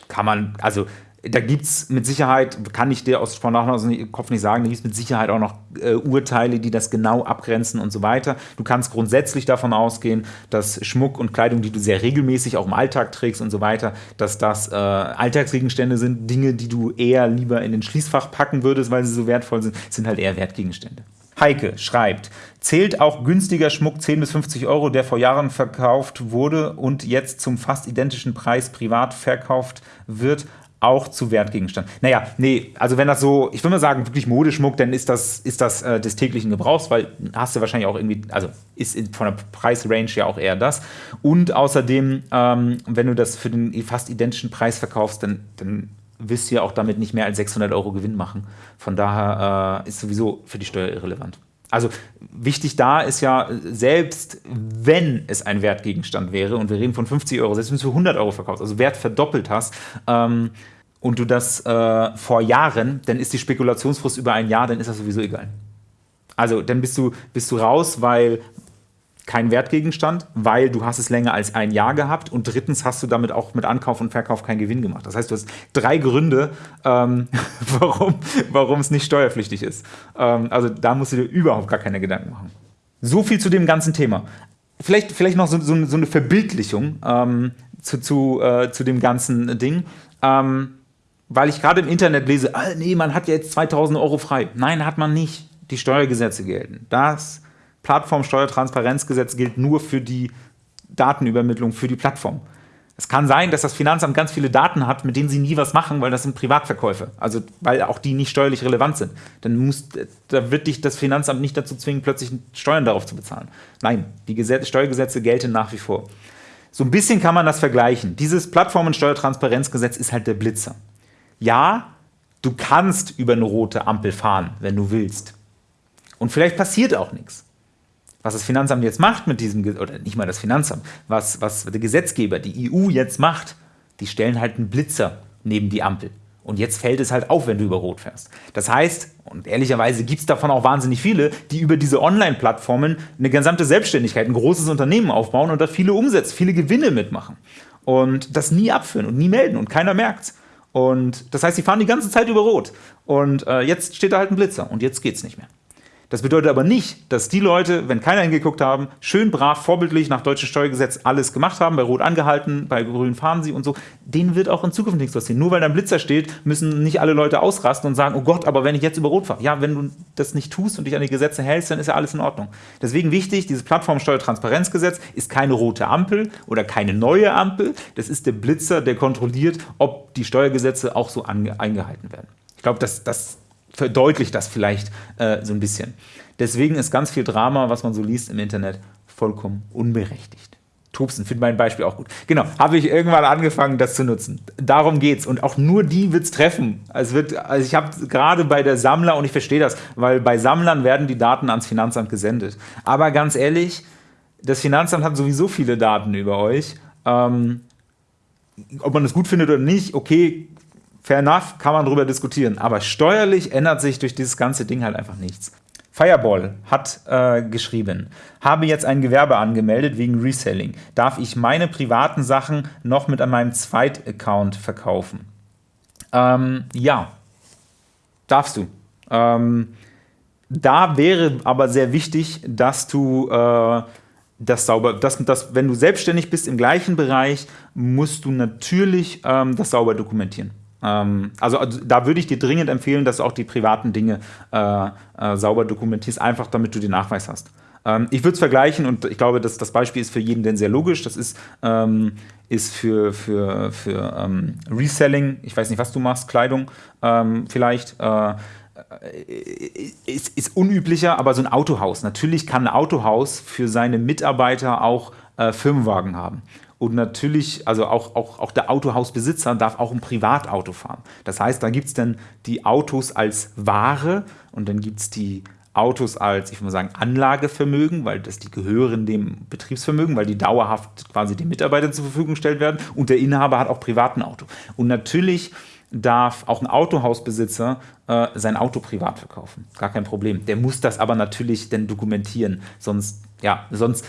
kann man, also da gibt es mit Sicherheit, kann ich dir aus, spontan aus dem Kopf nicht sagen, da gibt es mit Sicherheit auch noch äh, Urteile, die das genau abgrenzen und so weiter. Du kannst grundsätzlich davon ausgehen, dass Schmuck und Kleidung, die du sehr regelmäßig auch im Alltag trägst und so weiter, dass das äh, Alltagsgegenstände sind, Dinge, die du eher lieber in den Schließfach packen würdest, weil sie so wertvoll sind, sind halt eher Wertgegenstände. Heike schreibt, zählt auch günstiger Schmuck 10 bis 50 Euro, der vor Jahren verkauft wurde und jetzt zum fast identischen Preis privat verkauft wird, auch zu Wertgegenstand. Naja, nee, also wenn das so, ich würde mal sagen, wirklich Modeschmuck, dann ist das, ist das äh, des täglichen Gebrauchs, weil hast du wahrscheinlich auch irgendwie, also ist von der Preisrange ja auch eher das. Und außerdem, ähm, wenn du das für den fast identischen Preis verkaufst, dann, dann wirst du ja auch damit nicht mehr als 600 Euro Gewinn machen. Von daher äh, ist sowieso für die Steuer irrelevant. Also wichtig da ist ja, selbst wenn es ein Wertgegenstand wäre, und wir reden von 50 Euro, selbst wenn du es für 100 Euro verkaufst, also Wert verdoppelt hast, ähm, und du das äh, vor Jahren, dann ist die Spekulationsfrist über ein Jahr, dann ist das sowieso egal. Also dann bist du, bist du raus, weil kein Wertgegenstand, weil du hast es länger als ein Jahr gehabt und drittens hast du damit auch mit Ankauf und Verkauf keinen Gewinn gemacht. Das heißt, du hast drei Gründe, ähm, warum, es nicht steuerpflichtig ist. Ähm, also da musst du dir überhaupt gar keine Gedanken machen. So viel zu dem ganzen Thema. Vielleicht, vielleicht noch so, so, so eine Verbildlichung ähm, zu, zu, äh, zu dem ganzen Ding. Ähm, weil ich gerade im Internet lese, ah, nee, man hat ja jetzt 2000 Euro frei. Nein, hat man nicht. Die Steuergesetze gelten. Das Plattformsteuertransparenzgesetz gilt nur für die Datenübermittlung für die Plattform. Es kann sein, dass das Finanzamt ganz viele Daten hat, mit denen sie nie was machen, weil das sind Privatverkäufe. Also weil auch die nicht steuerlich relevant sind. Dann muss, da wird dich das Finanzamt nicht dazu zwingen, plötzlich Steuern darauf zu bezahlen. Nein, die Gesetze, Steuergesetze gelten nach wie vor. So ein bisschen kann man das vergleichen. Dieses Plattformensteuertransparenzgesetz ist halt der Blitzer ja, Du kannst über eine rote Ampel fahren, wenn du willst. Und vielleicht passiert auch nichts. Was das Finanzamt jetzt macht mit diesem, oder nicht mal das Finanzamt, was, was der Gesetzgeber, die EU jetzt macht, die stellen halt einen Blitzer neben die Ampel. Und jetzt fällt es halt auf, wenn du über Rot fährst. Das heißt, und ehrlicherweise gibt es davon auch wahnsinnig viele, die über diese Online-Plattformen eine gesamte Selbstständigkeit, ein großes Unternehmen aufbauen und da viele Umsätze, viele Gewinne mitmachen. Und das nie abführen und nie melden und keiner merkt's. Und das heißt, sie fahren die ganze Zeit über Rot. Und äh, jetzt steht da halt ein Blitzer und jetzt geht's nicht mehr. Das bedeutet aber nicht, dass die Leute, wenn keiner hingeguckt haben, schön brav, vorbildlich nach deutschem Steuergesetz alles gemacht haben, bei Rot angehalten, bei Grün fahren sie und so, denen wird auch in Zukunft nichts passieren. Nur weil da ein Blitzer steht, müssen nicht alle Leute ausrasten und sagen, oh Gott, aber wenn ich jetzt über Rot fahre. Ja, wenn du das nicht tust und dich an die Gesetze hältst, dann ist ja alles in Ordnung. Deswegen wichtig, dieses Plattformsteuertransparenzgesetz ist keine rote Ampel oder keine neue Ampel. Das ist der Blitzer, der kontrolliert, ob die Steuergesetze auch so eingehalten werden. Ich glaube, das, das verdeutlicht das vielleicht äh, so ein bisschen. Deswegen ist ganz viel Drama, was man so liest im Internet, vollkommen unberechtigt. Tobsen, finde mein Beispiel auch gut. Genau, habe ich irgendwann angefangen, das zu nutzen. Darum geht's. Und auch nur die wird es treffen. Es wird, also ich habe gerade bei der Sammler, und ich verstehe das, weil bei Sammlern werden die Daten ans Finanzamt gesendet. Aber ganz ehrlich, das Finanzamt hat sowieso viele Daten über euch. Ähm, ob man das gut findet oder nicht, okay, fair enough, kann man darüber diskutieren. Aber steuerlich ändert sich durch dieses ganze Ding halt einfach nichts. Fireball hat äh, geschrieben, habe jetzt ein Gewerbe angemeldet wegen Reselling. Darf ich meine privaten Sachen noch mit an meinem Zweit-Account verkaufen? Ähm, ja, darfst du. Ähm, da wäre aber sehr wichtig, dass du äh, das sauber, das, das, wenn du selbstständig bist im gleichen Bereich, musst du natürlich ähm, das sauber dokumentieren. Ähm, also, also, da würde ich dir dringend empfehlen, dass du auch die privaten Dinge äh, äh, sauber dokumentierst, einfach damit du den Nachweis hast. Ähm, ich würde es vergleichen und ich glaube, dass das Beispiel ist für jeden denn sehr logisch. Das ist, ähm, ist für, für, für ähm, Reselling, ich weiß nicht, was du machst, Kleidung ähm, vielleicht. Äh, ist, ist, unüblicher, aber so ein Autohaus. Natürlich kann ein Autohaus für seine Mitarbeiter auch äh, Firmenwagen haben. Und natürlich, also auch, auch, auch der Autohausbesitzer darf auch ein Privatauto fahren. Das heißt, da gibt es dann die Autos als Ware und dann gibt es die Autos als, ich würde mal sagen, Anlagevermögen, weil das die gehören dem Betriebsvermögen, weil die dauerhaft quasi den Mitarbeitern zur Verfügung gestellt werden und der Inhaber hat auch privaten Auto. Und natürlich darf auch ein Autohausbesitzer äh, sein Auto privat verkaufen. Gar kein Problem. Der muss das aber natürlich dann dokumentieren, sonst ja, sonst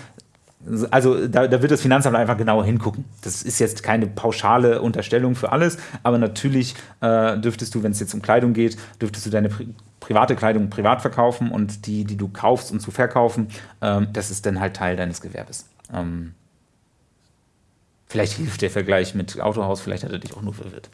also da, da, wird das Finanzamt einfach genauer hingucken. Das ist jetzt keine pauschale Unterstellung für alles, aber natürlich äh, dürftest du, wenn es jetzt um Kleidung geht, dürftest du deine pri private Kleidung privat verkaufen und die, die du kaufst und zu verkaufen, ähm, das ist dann halt Teil deines Gewerbes. Ähm, Vielleicht hilft der Vergleich mit Autohaus, vielleicht hat er dich auch nur verwirrt.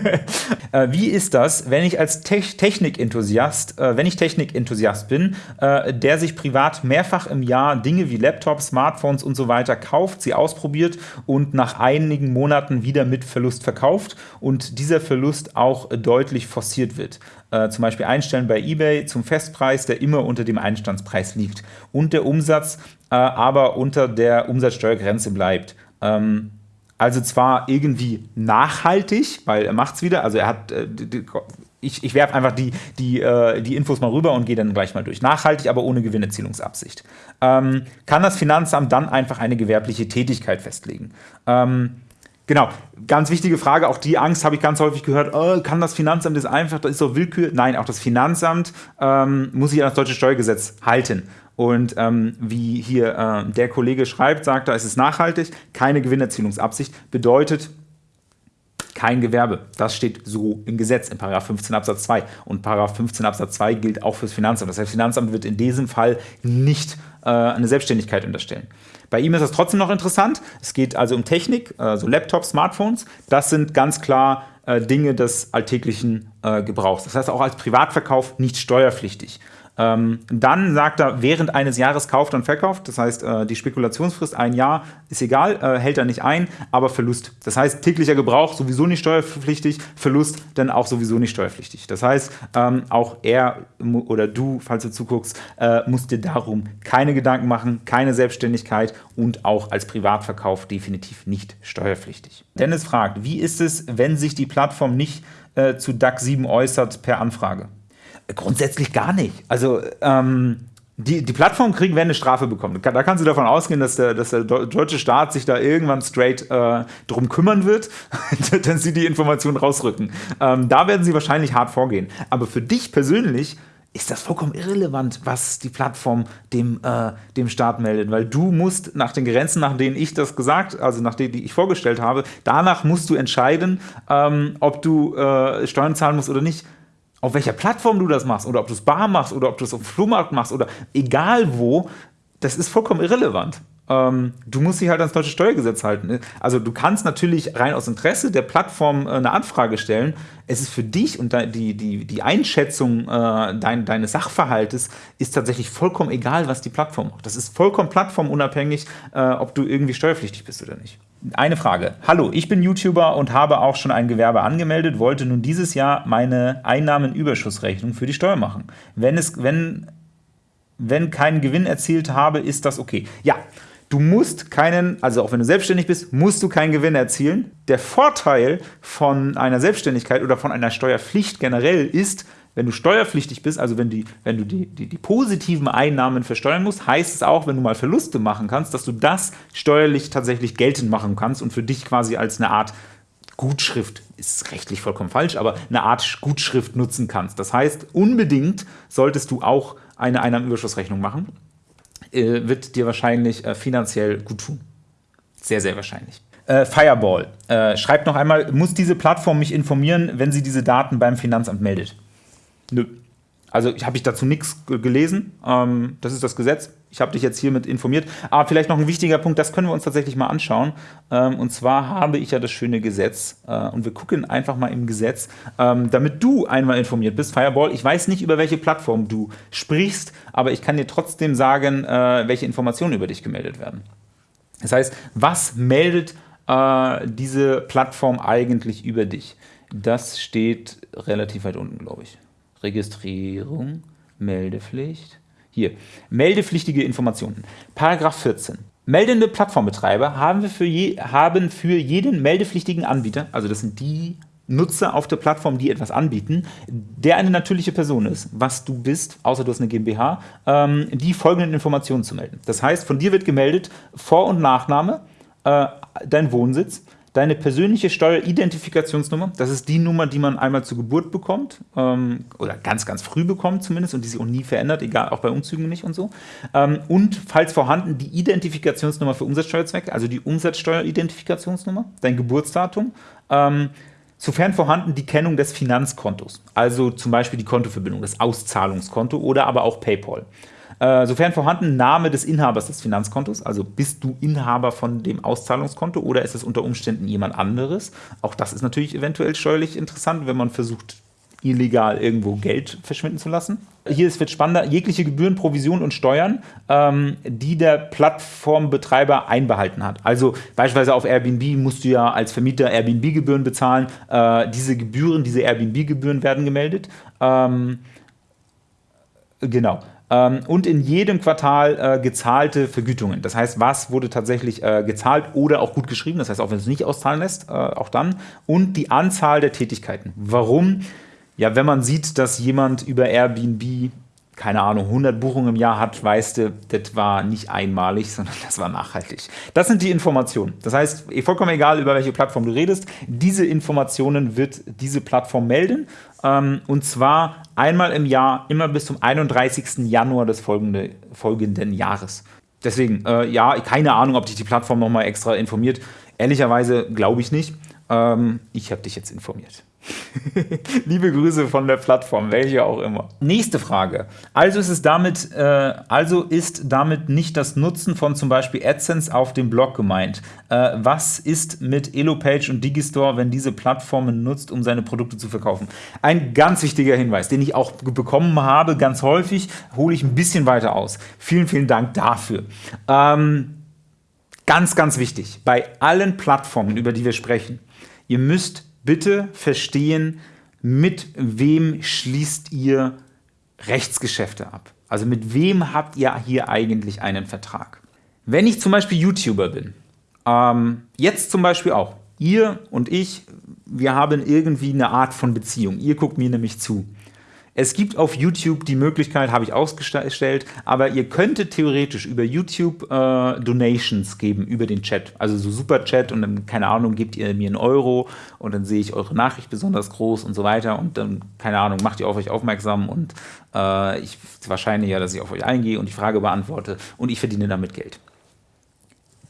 äh, wie ist das, wenn ich als Te Technikenthusiast, äh, wenn ich Technikenthusiast bin, äh, der sich privat mehrfach im Jahr Dinge wie Laptops, Smartphones und so weiter kauft, sie ausprobiert und nach einigen Monaten wieder mit Verlust verkauft und dieser Verlust auch deutlich forciert wird? Äh, zum Beispiel einstellen bei eBay zum Festpreis, der immer unter dem Einstandspreis liegt und der Umsatz äh, aber unter der Umsatzsteuergrenze bleibt. Ähm, also zwar irgendwie nachhaltig, weil er macht es wieder, also er hat, äh, ich, ich werfe einfach die, die, äh, die Infos mal rüber und gehe dann gleich mal durch. Nachhaltig, aber ohne Gewinnerzielungsabsicht. Ähm, kann das Finanzamt dann einfach eine gewerbliche Tätigkeit festlegen? Ähm, Genau, ganz wichtige Frage, auch die Angst habe ich ganz häufig gehört, oh, kann das Finanzamt das einfach, das ist doch Willkür? Nein, auch das Finanzamt ähm, muss sich an das deutsche Steuergesetz halten. Und ähm, wie hier äh, der Kollege schreibt, sagt er, es ist nachhaltig, keine Gewinnerzielungsabsicht, bedeutet kein Gewerbe. Das steht so im Gesetz in 15 Absatz 2. Und 15 Absatz 2 gilt auch fürs Finanzamt. Das heißt, das Finanzamt wird in diesem Fall nicht äh, eine Selbstständigkeit unterstellen. Bei ihm ist das trotzdem noch interessant. Es geht also um Technik, also Laptops, Smartphones. Das sind ganz klar äh, Dinge des alltäglichen äh, Gebrauchs. Das heißt auch als Privatverkauf nicht steuerpflichtig. Ähm, dann sagt er, während eines Jahres kauft und verkauft, das heißt, äh, die Spekulationsfrist ein Jahr ist egal, äh, hält er nicht ein, aber Verlust. Das heißt, täglicher Gebrauch sowieso nicht steuerpflichtig, Verlust dann auch sowieso nicht steuerpflichtig. Das heißt, ähm, auch er oder du, falls du zuguckst, äh, musst dir darum keine Gedanken machen, keine Selbstständigkeit und auch als Privatverkauf definitiv nicht steuerpflichtig. Dennis fragt, wie ist es, wenn sich die Plattform nicht äh, zu DAX 7 äußert per Anfrage? Grundsätzlich gar nicht. Also ähm, die, die Plattform kriegen, werden eine Strafe bekommen. Da kannst du davon ausgehen, dass der, dass der deutsche Staat sich da irgendwann straight äh, drum kümmern wird, dass sie die Informationen rausrücken. Ähm, da werden sie wahrscheinlich hart vorgehen. Aber für dich persönlich ist das vollkommen irrelevant, was die Plattform dem, äh, dem Staat meldet, weil du musst nach den Grenzen, nach denen ich das gesagt, also nach denen, die ich vorgestellt habe, danach musst du entscheiden, ähm, ob du äh, Steuern zahlen musst oder nicht auf welcher Plattform du das machst oder ob du es bar machst oder ob du es auf dem Flohmarkt machst oder egal wo, das ist vollkommen irrelevant. Ähm, du musst dich halt ans deutsche Steuergesetz halten. Also du kannst natürlich rein aus Interesse der Plattform äh, eine Anfrage stellen. Es ist für dich und die, die, die Einschätzung äh, dein, deines Sachverhaltes ist tatsächlich vollkommen egal, was die Plattform macht. Das ist vollkommen plattformunabhängig, äh, ob du irgendwie steuerpflichtig bist oder nicht. Eine Frage. Hallo, ich bin YouTuber und habe auch schon ein Gewerbe angemeldet, wollte nun dieses Jahr meine Einnahmenüberschussrechnung für die Steuer machen. Wenn, es, wenn, wenn keinen Gewinn erzielt habe, ist das okay. Ja, du musst keinen, also auch wenn du selbstständig bist, musst du keinen Gewinn erzielen. Der Vorteil von einer Selbstständigkeit oder von einer Steuerpflicht generell ist, wenn du steuerpflichtig bist, also wenn, die, wenn du die, die, die, positiven Einnahmen versteuern musst, heißt es auch, wenn du mal Verluste machen kannst, dass du das steuerlich tatsächlich geltend machen kannst und für dich quasi als eine Art Gutschrift, ist rechtlich vollkommen falsch, aber eine Art Gutschrift nutzen kannst. Das heißt, unbedingt solltest du auch eine Einnahmenüberschussrechnung machen. Äh, wird dir wahrscheinlich äh, finanziell gut tun. Sehr, sehr wahrscheinlich. Äh, Fireball äh, schreibt noch einmal, muss diese Plattform mich informieren, wenn sie diese Daten beim Finanzamt meldet? Nö. Also habe ich dazu nichts gelesen. Ähm, das ist das Gesetz. Ich habe dich jetzt hiermit informiert. Aber vielleicht noch ein wichtiger Punkt, das können wir uns tatsächlich mal anschauen. Ähm, und zwar habe ich ja das schöne Gesetz. Äh, und wir gucken einfach mal im Gesetz, ähm, damit du einmal informiert bist. Fireball, ich weiß nicht, über welche Plattform du sprichst, aber ich kann dir trotzdem sagen, äh, welche Informationen über dich gemeldet werden. Das heißt, was meldet äh, diese Plattform eigentlich über dich? Das steht relativ weit unten, glaube ich. Registrierung, Meldepflicht. Hier, meldepflichtige Informationen. Paragraph 14. Meldende Plattformbetreiber haben für, je, haben für jeden meldepflichtigen Anbieter, also das sind die Nutzer auf der Plattform, die etwas anbieten, der eine natürliche Person ist, was du bist, außer du hast eine GmbH, ähm, die folgenden Informationen zu melden. Das heißt, von dir wird gemeldet Vor- und Nachname, äh, dein Wohnsitz, Deine persönliche Steueridentifikationsnummer, das ist die Nummer, die man einmal zur Geburt bekommt ähm, oder ganz, ganz früh bekommt zumindest und die sich auch nie verändert, egal, auch bei Umzügen nicht und so. Ähm, und falls vorhanden, die Identifikationsnummer für Umsatzsteuerzwecke, also die Umsatzsteueridentifikationsnummer, dein Geburtsdatum, ähm, sofern vorhanden die Kennung des Finanzkontos, also zum Beispiel die Kontoverbindung, das Auszahlungskonto oder aber auch PayPal. Äh, sofern vorhanden, Name des Inhabers des Finanzkontos, also bist du Inhaber von dem Auszahlungskonto oder ist es unter Umständen jemand anderes? Auch das ist natürlich eventuell steuerlich interessant, wenn man versucht, illegal irgendwo Geld verschwinden zu lassen. Hier wird spannender, jegliche Gebühren, Provisionen und Steuern, ähm, die der Plattformbetreiber einbehalten hat. Also beispielsweise auf Airbnb musst du ja als Vermieter Airbnb-Gebühren bezahlen. Äh, diese Gebühren, diese Airbnb-Gebühren werden gemeldet. Ähm, genau. Ähm, und in jedem Quartal äh, gezahlte Vergütungen. Das heißt, was wurde tatsächlich äh, gezahlt oder auch gut geschrieben, das heißt, auch wenn es nicht auszahlen lässt, äh, auch dann. Und die Anzahl der Tätigkeiten. Warum? Ja, wenn man sieht, dass jemand über Airbnb keine Ahnung, 100 Buchungen im Jahr hat, weißt du, das war nicht einmalig, sondern das war nachhaltig. Das sind die Informationen. Das heißt, eh, vollkommen egal, über welche Plattform du redest, diese Informationen wird diese Plattform melden. Ähm, und zwar einmal im Jahr, immer bis zum 31. Januar des folgende, folgenden Jahres. Deswegen, äh, ja, keine Ahnung, ob dich die Plattform nochmal extra informiert. Ehrlicherweise glaube ich nicht. Ähm, ich habe dich jetzt informiert. Liebe Grüße von der Plattform, welche auch immer. Nächste Frage. Also ist, es damit, äh, also ist damit nicht das Nutzen von zum Beispiel AdSense auf dem Blog gemeint. Äh, was ist mit Elopage und Digistore, wenn diese Plattformen nutzt, um seine Produkte zu verkaufen? Ein ganz wichtiger Hinweis, den ich auch bekommen habe, ganz häufig, hole ich ein bisschen weiter aus. Vielen, vielen Dank dafür. Ähm, ganz, ganz wichtig, bei allen Plattformen, über die wir sprechen, ihr müsst bitte verstehen, mit wem schließt ihr Rechtsgeschäfte ab? Also mit wem habt ihr hier eigentlich einen Vertrag? Wenn ich zum Beispiel YouTuber bin, ähm, jetzt zum Beispiel auch, ihr und ich, wir haben irgendwie eine Art von Beziehung. Ihr guckt mir nämlich zu. Es gibt auf YouTube die Möglichkeit, habe ich ausgestellt, aber ihr könntet theoretisch über YouTube äh, Donations geben, über den Chat. Also so Superchat und dann, keine Ahnung, gebt ihr mir einen Euro und dann sehe ich eure Nachricht besonders groß und so weiter und dann, keine Ahnung, macht ihr auf euch aufmerksam und äh, ich wahrscheinlich ja, dass ich auf euch eingehe und die Frage beantworte und ich verdiene damit Geld.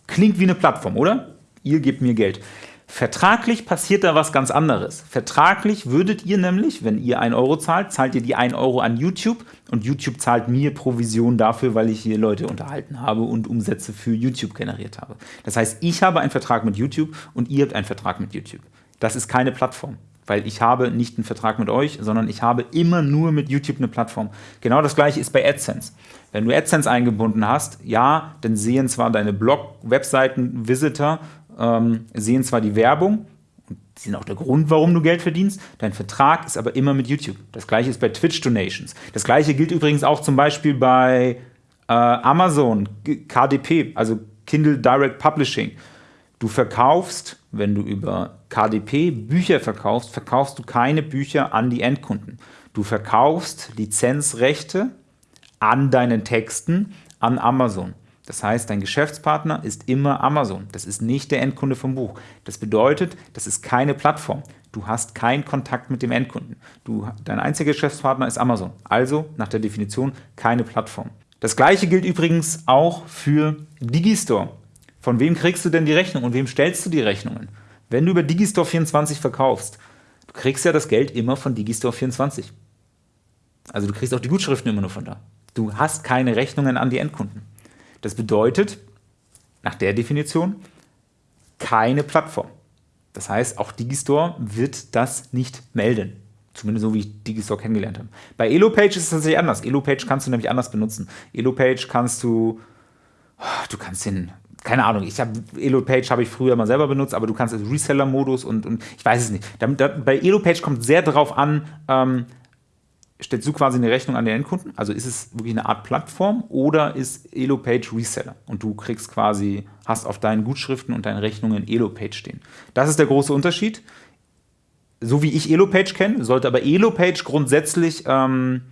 Klingt wie eine Plattform, oder? Ihr gebt mir Geld. Vertraglich passiert da was ganz anderes. Vertraglich würdet ihr nämlich, wenn ihr 1 Euro zahlt, zahlt ihr die 1 Euro an YouTube und YouTube zahlt mir Provision dafür, weil ich hier Leute unterhalten habe und Umsätze für YouTube generiert habe. Das heißt, ich habe einen Vertrag mit YouTube und ihr habt einen Vertrag mit YouTube. Das ist keine Plattform, weil ich habe nicht einen Vertrag mit euch, sondern ich habe immer nur mit YouTube eine Plattform. Genau das gleiche ist bei AdSense. Wenn du AdSense eingebunden hast, ja, dann sehen zwar deine Blog, Webseiten, Visitor ähm, sehen zwar die Werbung, die sind auch der Grund, warum du Geld verdienst, dein Vertrag ist aber immer mit YouTube. Das gleiche ist bei Twitch Donations. Das gleiche gilt übrigens auch zum Beispiel bei äh, Amazon, KDP, also Kindle Direct Publishing. Du verkaufst, wenn du über KDP Bücher verkaufst, verkaufst du keine Bücher an die Endkunden. Du verkaufst Lizenzrechte an deinen Texten an Amazon. Das heißt, dein Geschäftspartner ist immer Amazon. Das ist nicht der Endkunde vom Buch. Das bedeutet, das ist keine Plattform. Du hast keinen Kontakt mit dem Endkunden. Du, dein einziger Geschäftspartner ist Amazon. Also nach der Definition keine Plattform. Das gleiche gilt übrigens auch für Digistore. Von wem kriegst du denn die Rechnung und wem stellst du die Rechnungen? Wenn du über Digistore 24 verkaufst, du kriegst ja das Geld immer von Digistore 24. Also du kriegst auch die Gutschriften immer nur von da. Du hast keine Rechnungen an die Endkunden. Das bedeutet, nach der Definition, keine Plattform. Das heißt, auch Digistore wird das nicht melden. Zumindest so, wie ich Digistore kennengelernt habe. Bei Elopage ist es tatsächlich anders. Elopage kannst du nämlich anders benutzen. Elopage kannst du, du kannst den, keine Ahnung, ich habe Elopage habe ich früher mal selber benutzt, aber du kannst Reseller-Modus und, und ich weiß es nicht. Bei Elopage kommt sehr darauf an, ähm, stellst du quasi eine Rechnung an den Endkunden? Also ist es wirklich eine Art Plattform oder ist Elopage Reseller? Und du kriegst quasi, hast auf deinen Gutschriften und deinen Rechnungen Elopage stehen. Das ist der große Unterschied. So wie ich Elopage kenne, sollte aber Elopage grundsätzlich ähm,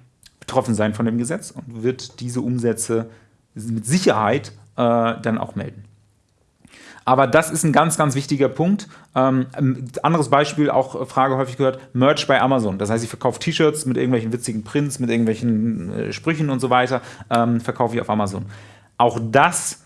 betroffen sein von dem Gesetz und wird diese Umsätze mit Sicherheit äh, dann auch melden. Aber das ist ein ganz, ganz wichtiger Punkt. Ähm, anderes Beispiel, auch Frage häufig gehört, Merch bei Amazon. Das heißt, ich verkaufe T-Shirts mit irgendwelchen witzigen Prints, mit irgendwelchen äh, Sprüchen und so weiter, ähm, verkaufe ich auf Amazon. Auch das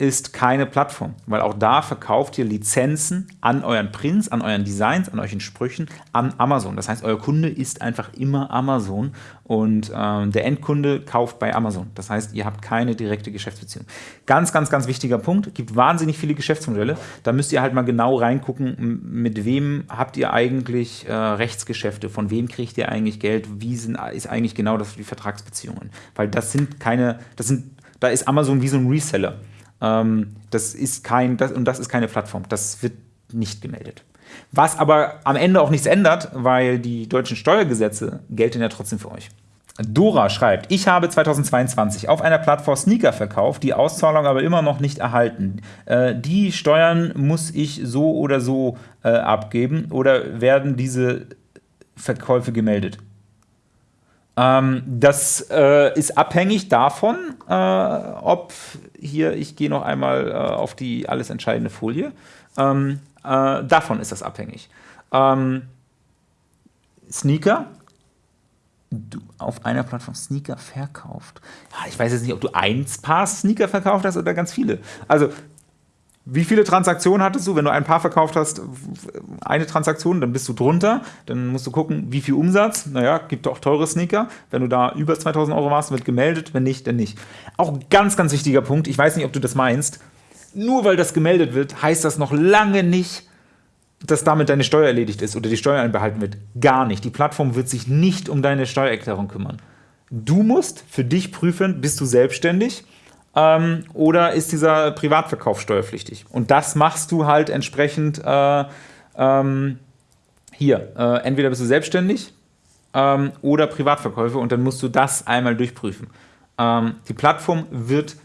ist keine Plattform, weil auch da verkauft ihr Lizenzen an euren Prints, an euren Designs, an euren Sprüchen, an Amazon. Das heißt, euer Kunde ist einfach immer Amazon und ähm, der Endkunde kauft bei Amazon. Das heißt, ihr habt keine direkte Geschäftsbeziehung. Ganz, ganz, ganz wichtiger Punkt. Es gibt wahnsinnig viele Geschäftsmodelle. Da müsst ihr halt mal genau reingucken, mit wem habt ihr eigentlich äh, Rechtsgeschäfte, von wem kriegt ihr eigentlich Geld, wie sind, ist eigentlich genau das die Vertragsbeziehungen. Weil das sind keine, das sind, da ist Amazon wie so ein Reseller. Ähm, das ist kein, das, und das ist keine Plattform. Das wird nicht gemeldet. Was aber am Ende auch nichts ändert, weil die deutschen Steuergesetze gelten ja trotzdem für euch. Dora schreibt, ich habe 2022 auf einer Plattform Sneaker verkauft, die Auszahlung aber immer noch nicht erhalten. Äh, die Steuern muss ich so oder so äh, abgeben oder werden diese Verkäufe gemeldet? Ähm, das äh, ist abhängig davon, äh, ob hier, ich gehe noch einmal äh, auf die alles entscheidende Folie, ähm, äh, davon ist das abhängig. Ähm, Sneaker, du auf einer Plattform Sneaker verkauft. Ja, ich weiß jetzt nicht, ob du ein Paar Sneaker verkauft hast oder ganz viele. Also wie viele Transaktionen hattest du? Wenn du ein Paar verkauft hast, eine Transaktion, dann bist du drunter. Dann musst du gucken, wie viel Umsatz. Naja, gibt auch teure Sneaker. Wenn du da über 2000 Euro warst, wird gemeldet. Wenn nicht, dann nicht. Auch ganz, ganz wichtiger Punkt. Ich weiß nicht, ob du das meinst. Nur weil das gemeldet wird, heißt das noch lange nicht, dass damit deine Steuer erledigt ist oder die Steuer einbehalten wird. Gar nicht. Die Plattform wird sich nicht um deine Steuererklärung kümmern. Du musst für dich prüfen, bist du selbstständig ähm, oder ist dieser Privatverkauf steuerpflichtig? Und das machst du halt entsprechend äh, ähm, hier. Äh, entweder bist du selbstständig ähm, oder Privatverkäufe und dann musst du das einmal durchprüfen. Ähm, die Plattform wird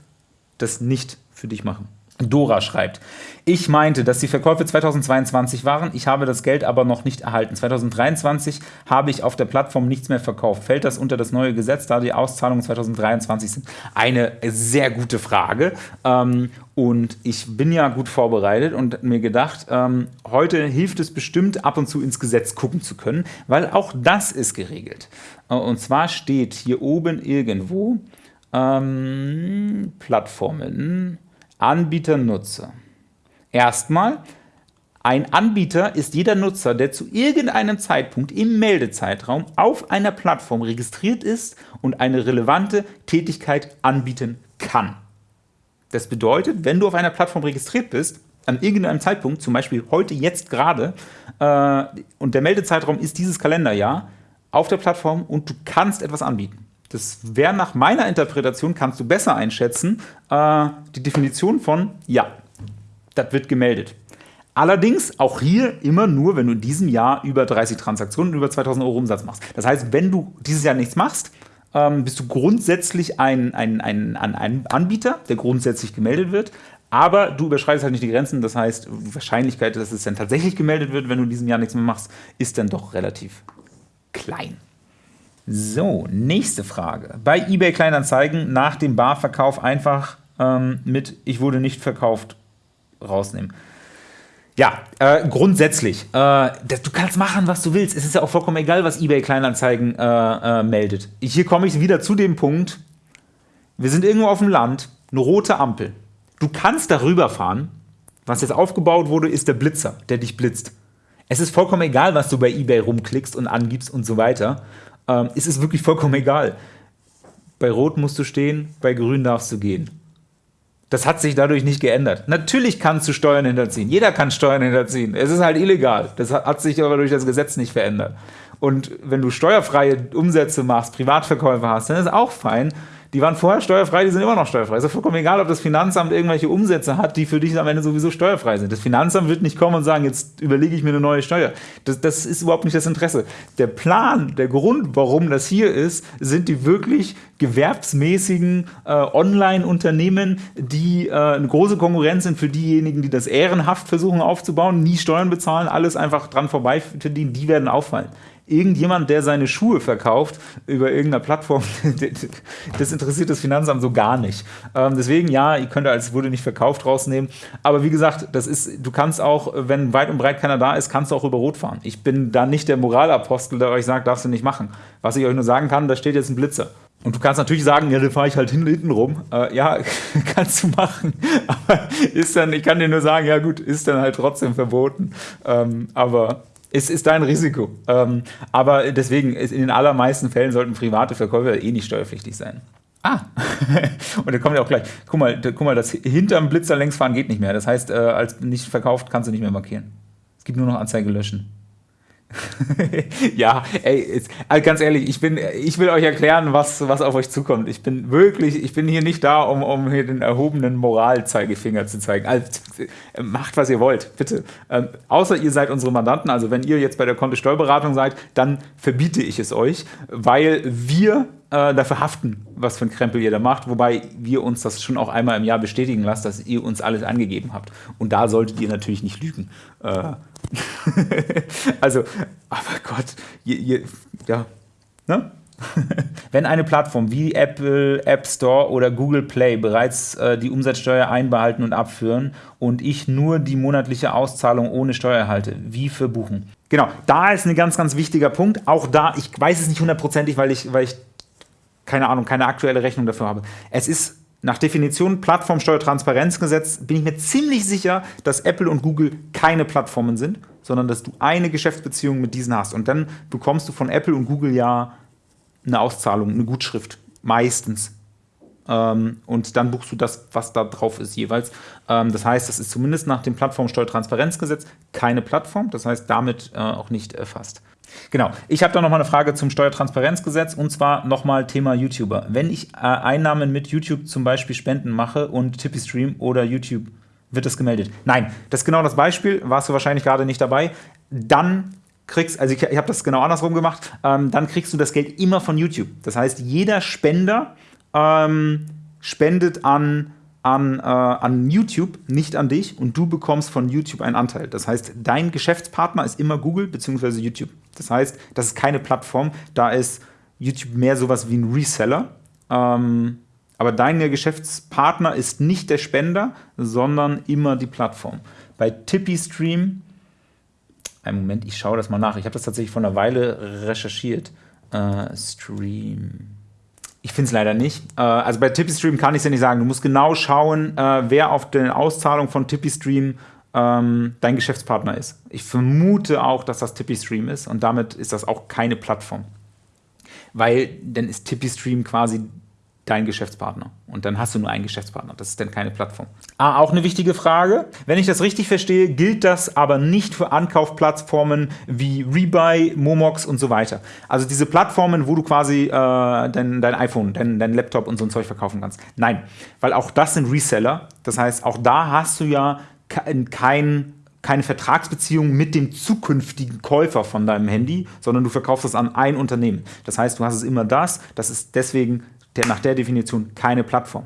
das nicht für dich machen. Dora schreibt, ich meinte, dass die Verkäufe 2022 waren, ich habe das Geld aber noch nicht erhalten. 2023 habe ich auf der Plattform nichts mehr verkauft. Fällt das unter das neue Gesetz, da die Auszahlungen 2023 sind? Eine sehr gute Frage. Ähm, und ich bin ja gut vorbereitet und mir gedacht, ähm, heute hilft es bestimmt, ab und zu ins Gesetz gucken zu können, weil auch das ist geregelt. Äh, und zwar steht hier oben irgendwo ähm, Plattformen. Anbieter, Nutzer. Erstmal, ein Anbieter ist jeder Nutzer, der zu irgendeinem Zeitpunkt im Meldezeitraum auf einer Plattform registriert ist und eine relevante Tätigkeit anbieten kann. Das bedeutet, wenn du auf einer Plattform registriert bist, an irgendeinem Zeitpunkt, zum Beispiel heute, jetzt gerade, äh, und der Meldezeitraum ist dieses Kalenderjahr, auf der Plattform und du kannst etwas anbieten. Das wäre nach meiner Interpretation, kannst du besser einschätzen, äh, die Definition von, ja, das wird gemeldet. Allerdings auch hier immer nur, wenn du in diesem Jahr über 30 Transaktionen über 2000 Euro Umsatz machst. Das heißt, wenn du dieses Jahr nichts machst, ähm, bist du grundsätzlich ein, ein, ein, ein Anbieter, der grundsätzlich gemeldet wird. Aber du überschreitest halt nicht die Grenzen. Das heißt, die Wahrscheinlichkeit, dass es dann tatsächlich gemeldet wird, wenn du in diesem Jahr nichts mehr machst, ist dann doch relativ klein. So, nächste Frage. Bei eBay Kleinanzeigen nach dem Barverkauf einfach ähm, mit Ich wurde nicht verkauft rausnehmen. Ja, äh, grundsätzlich. Äh, du kannst machen, was du willst. Es ist ja auch vollkommen egal, was eBay Kleinanzeigen äh, äh meldet. Hier komme ich wieder zu dem Punkt, wir sind irgendwo auf dem Land, eine rote Ampel. Du kannst darüber fahren. Was jetzt aufgebaut wurde, ist der Blitzer, der dich blitzt. Es ist vollkommen egal, was du bei eBay rumklickst und angibst und so weiter ähm, ist es wirklich vollkommen egal. Bei Rot musst du stehen, bei Grün darfst du gehen. Das hat sich dadurch nicht geändert. Natürlich kannst du Steuern hinterziehen. Jeder kann Steuern hinterziehen. Es ist halt illegal. Das hat sich aber durch das Gesetz nicht verändert. Und wenn du steuerfreie Umsätze machst, Privatverkäufe hast, dann ist auch fein die waren vorher steuerfrei, die sind immer noch steuerfrei. Ist ja vollkommen egal, ob das Finanzamt irgendwelche Umsätze hat, die für dich am Ende sowieso steuerfrei sind. Das Finanzamt wird nicht kommen und sagen, jetzt überlege ich mir eine neue Steuer. Das, das ist überhaupt nicht das Interesse. Der Plan, der Grund, warum das hier ist, sind die wirklich gewerbsmäßigen äh, Online-Unternehmen, die äh, eine große Konkurrenz sind für diejenigen, die das ehrenhaft versuchen aufzubauen, nie Steuern bezahlen, alles einfach dran vorbei verdienen, die werden auffallen irgendjemand, der seine Schuhe verkauft über irgendeiner Plattform, das interessiert das Finanzamt so gar nicht. Ähm, deswegen, ja, ihr könnt als wurde nicht verkauft rausnehmen. Aber wie gesagt, das ist, du kannst auch, wenn weit und breit keiner da ist, kannst du auch über Rot fahren. Ich bin da nicht der Moralapostel, der euch sagt, darfst du nicht machen. Was ich euch nur sagen kann, da steht jetzt ein Blitzer. Und du kannst natürlich sagen, ja, dann fahre ich halt hinten rum. Äh, ja, kannst du machen. Aber ist dann, ich kann dir nur sagen, ja gut, ist dann halt trotzdem verboten. Ähm, aber es ist dein Risiko. Ähm, aber deswegen, in den allermeisten Fällen sollten private Verkäufer eh nicht steuerpflichtig sein. Ah, und da kommt ja auch gleich. Guck mal, guck mal, das hinterm Blitzer längs fahren geht nicht mehr. Das heißt, äh, als nicht verkauft kannst du nicht mehr markieren. Es gibt nur noch Anzeige löschen. ja, ey, also ganz ehrlich, ich, bin, ich will euch erklären, was, was auf euch zukommt. Ich bin wirklich, ich bin hier nicht da, um, um hier den erhobenen Moralzeigefinger zu zeigen. Also, macht, was ihr wollt, bitte. Ähm, außer ihr seid unsere Mandanten, also wenn ihr jetzt bei der Kontosteuerberatung seid, dann verbiete ich es euch, weil wir äh, dafür haften, was für ein Krempel ihr da macht, wobei wir uns das schon auch einmal im Jahr bestätigen lassen, dass ihr uns alles angegeben habt. Und da solltet ihr natürlich nicht lügen. Äh, also, aber Gott, je, je, ja, ne? Wenn eine Plattform wie Apple App Store oder Google Play bereits äh, die Umsatzsteuer einbehalten und abführen und ich nur die monatliche Auszahlung ohne Steuer erhalte, wie verbuchen? Genau, da ist ein ganz, ganz wichtiger Punkt. Auch da, ich weiß es nicht hundertprozentig, weil ich, weil ich keine Ahnung, keine aktuelle Rechnung dafür habe. Es ist Nach Definition Plattformsteuertransparenzgesetz bin ich mir ziemlich sicher, dass Apple und Google keine Plattformen sind, sondern dass du eine Geschäftsbeziehung mit diesen hast. Und dann bekommst du von Apple und Google ja eine Auszahlung, eine Gutschrift. Meistens. Ähm, und dann buchst du das, was da drauf ist jeweils. Ähm, das heißt, das ist zumindest nach dem Plattformsteuertransparenzgesetz keine Plattform, das heißt damit äh, auch nicht erfasst. Genau, ich habe da nochmal eine Frage zum Steuertransparenzgesetz und zwar nochmal Thema YouTuber. Wenn ich äh, Einnahmen mit YouTube zum Beispiel Spenden mache und Tippy Stream oder YouTube, wird das gemeldet? Nein, das ist genau das Beispiel, warst du wahrscheinlich gerade nicht dabei. Dann kriegst, also ich, ich habe das genau andersrum gemacht, ähm, dann kriegst du das Geld immer von YouTube. Das heißt, jeder Spender ähm, spendet an an, äh, an YouTube, nicht an dich und du bekommst von YouTube einen Anteil. Das heißt, dein Geschäftspartner ist immer Google bzw. YouTube. Das heißt, das ist keine Plattform, da ist YouTube mehr sowas wie ein Reseller. Ähm, aber dein Geschäftspartner ist nicht der Spender, sondern immer die Plattform. Bei Tippy Stream, einen Moment, ich schaue das mal nach. Ich habe das tatsächlich vor einer Weile recherchiert. Äh, Stream. Ich finde es leider nicht. Äh, also bei TippyStream kann ich es ja nicht sagen. Du musst genau schauen, äh, wer auf der Auszahlung von TippyStream ähm, dein Geschäftspartner ist. Ich vermute auch, dass das TippyStream ist und damit ist das auch keine Plattform. Weil dann ist TippyStream quasi dein Geschäftspartner. Und dann hast du nur einen Geschäftspartner. Das ist dann keine Plattform. Ah, auch eine wichtige Frage. Wenn ich das richtig verstehe, gilt das aber nicht für Ankaufplattformen wie Rebuy, Momox und so weiter. Also diese Plattformen, wo du quasi äh, dein, dein iPhone, dein, dein Laptop und so ein Zeug verkaufen kannst. Nein, weil auch das sind Reseller. Das heißt, auch da hast du ja kein keine Vertragsbeziehung mit dem zukünftigen Käufer von deinem Handy, sondern du verkaufst es an ein Unternehmen. Das heißt, du hast es immer das, das ist deswegen der, nach der Definition keine Plattform.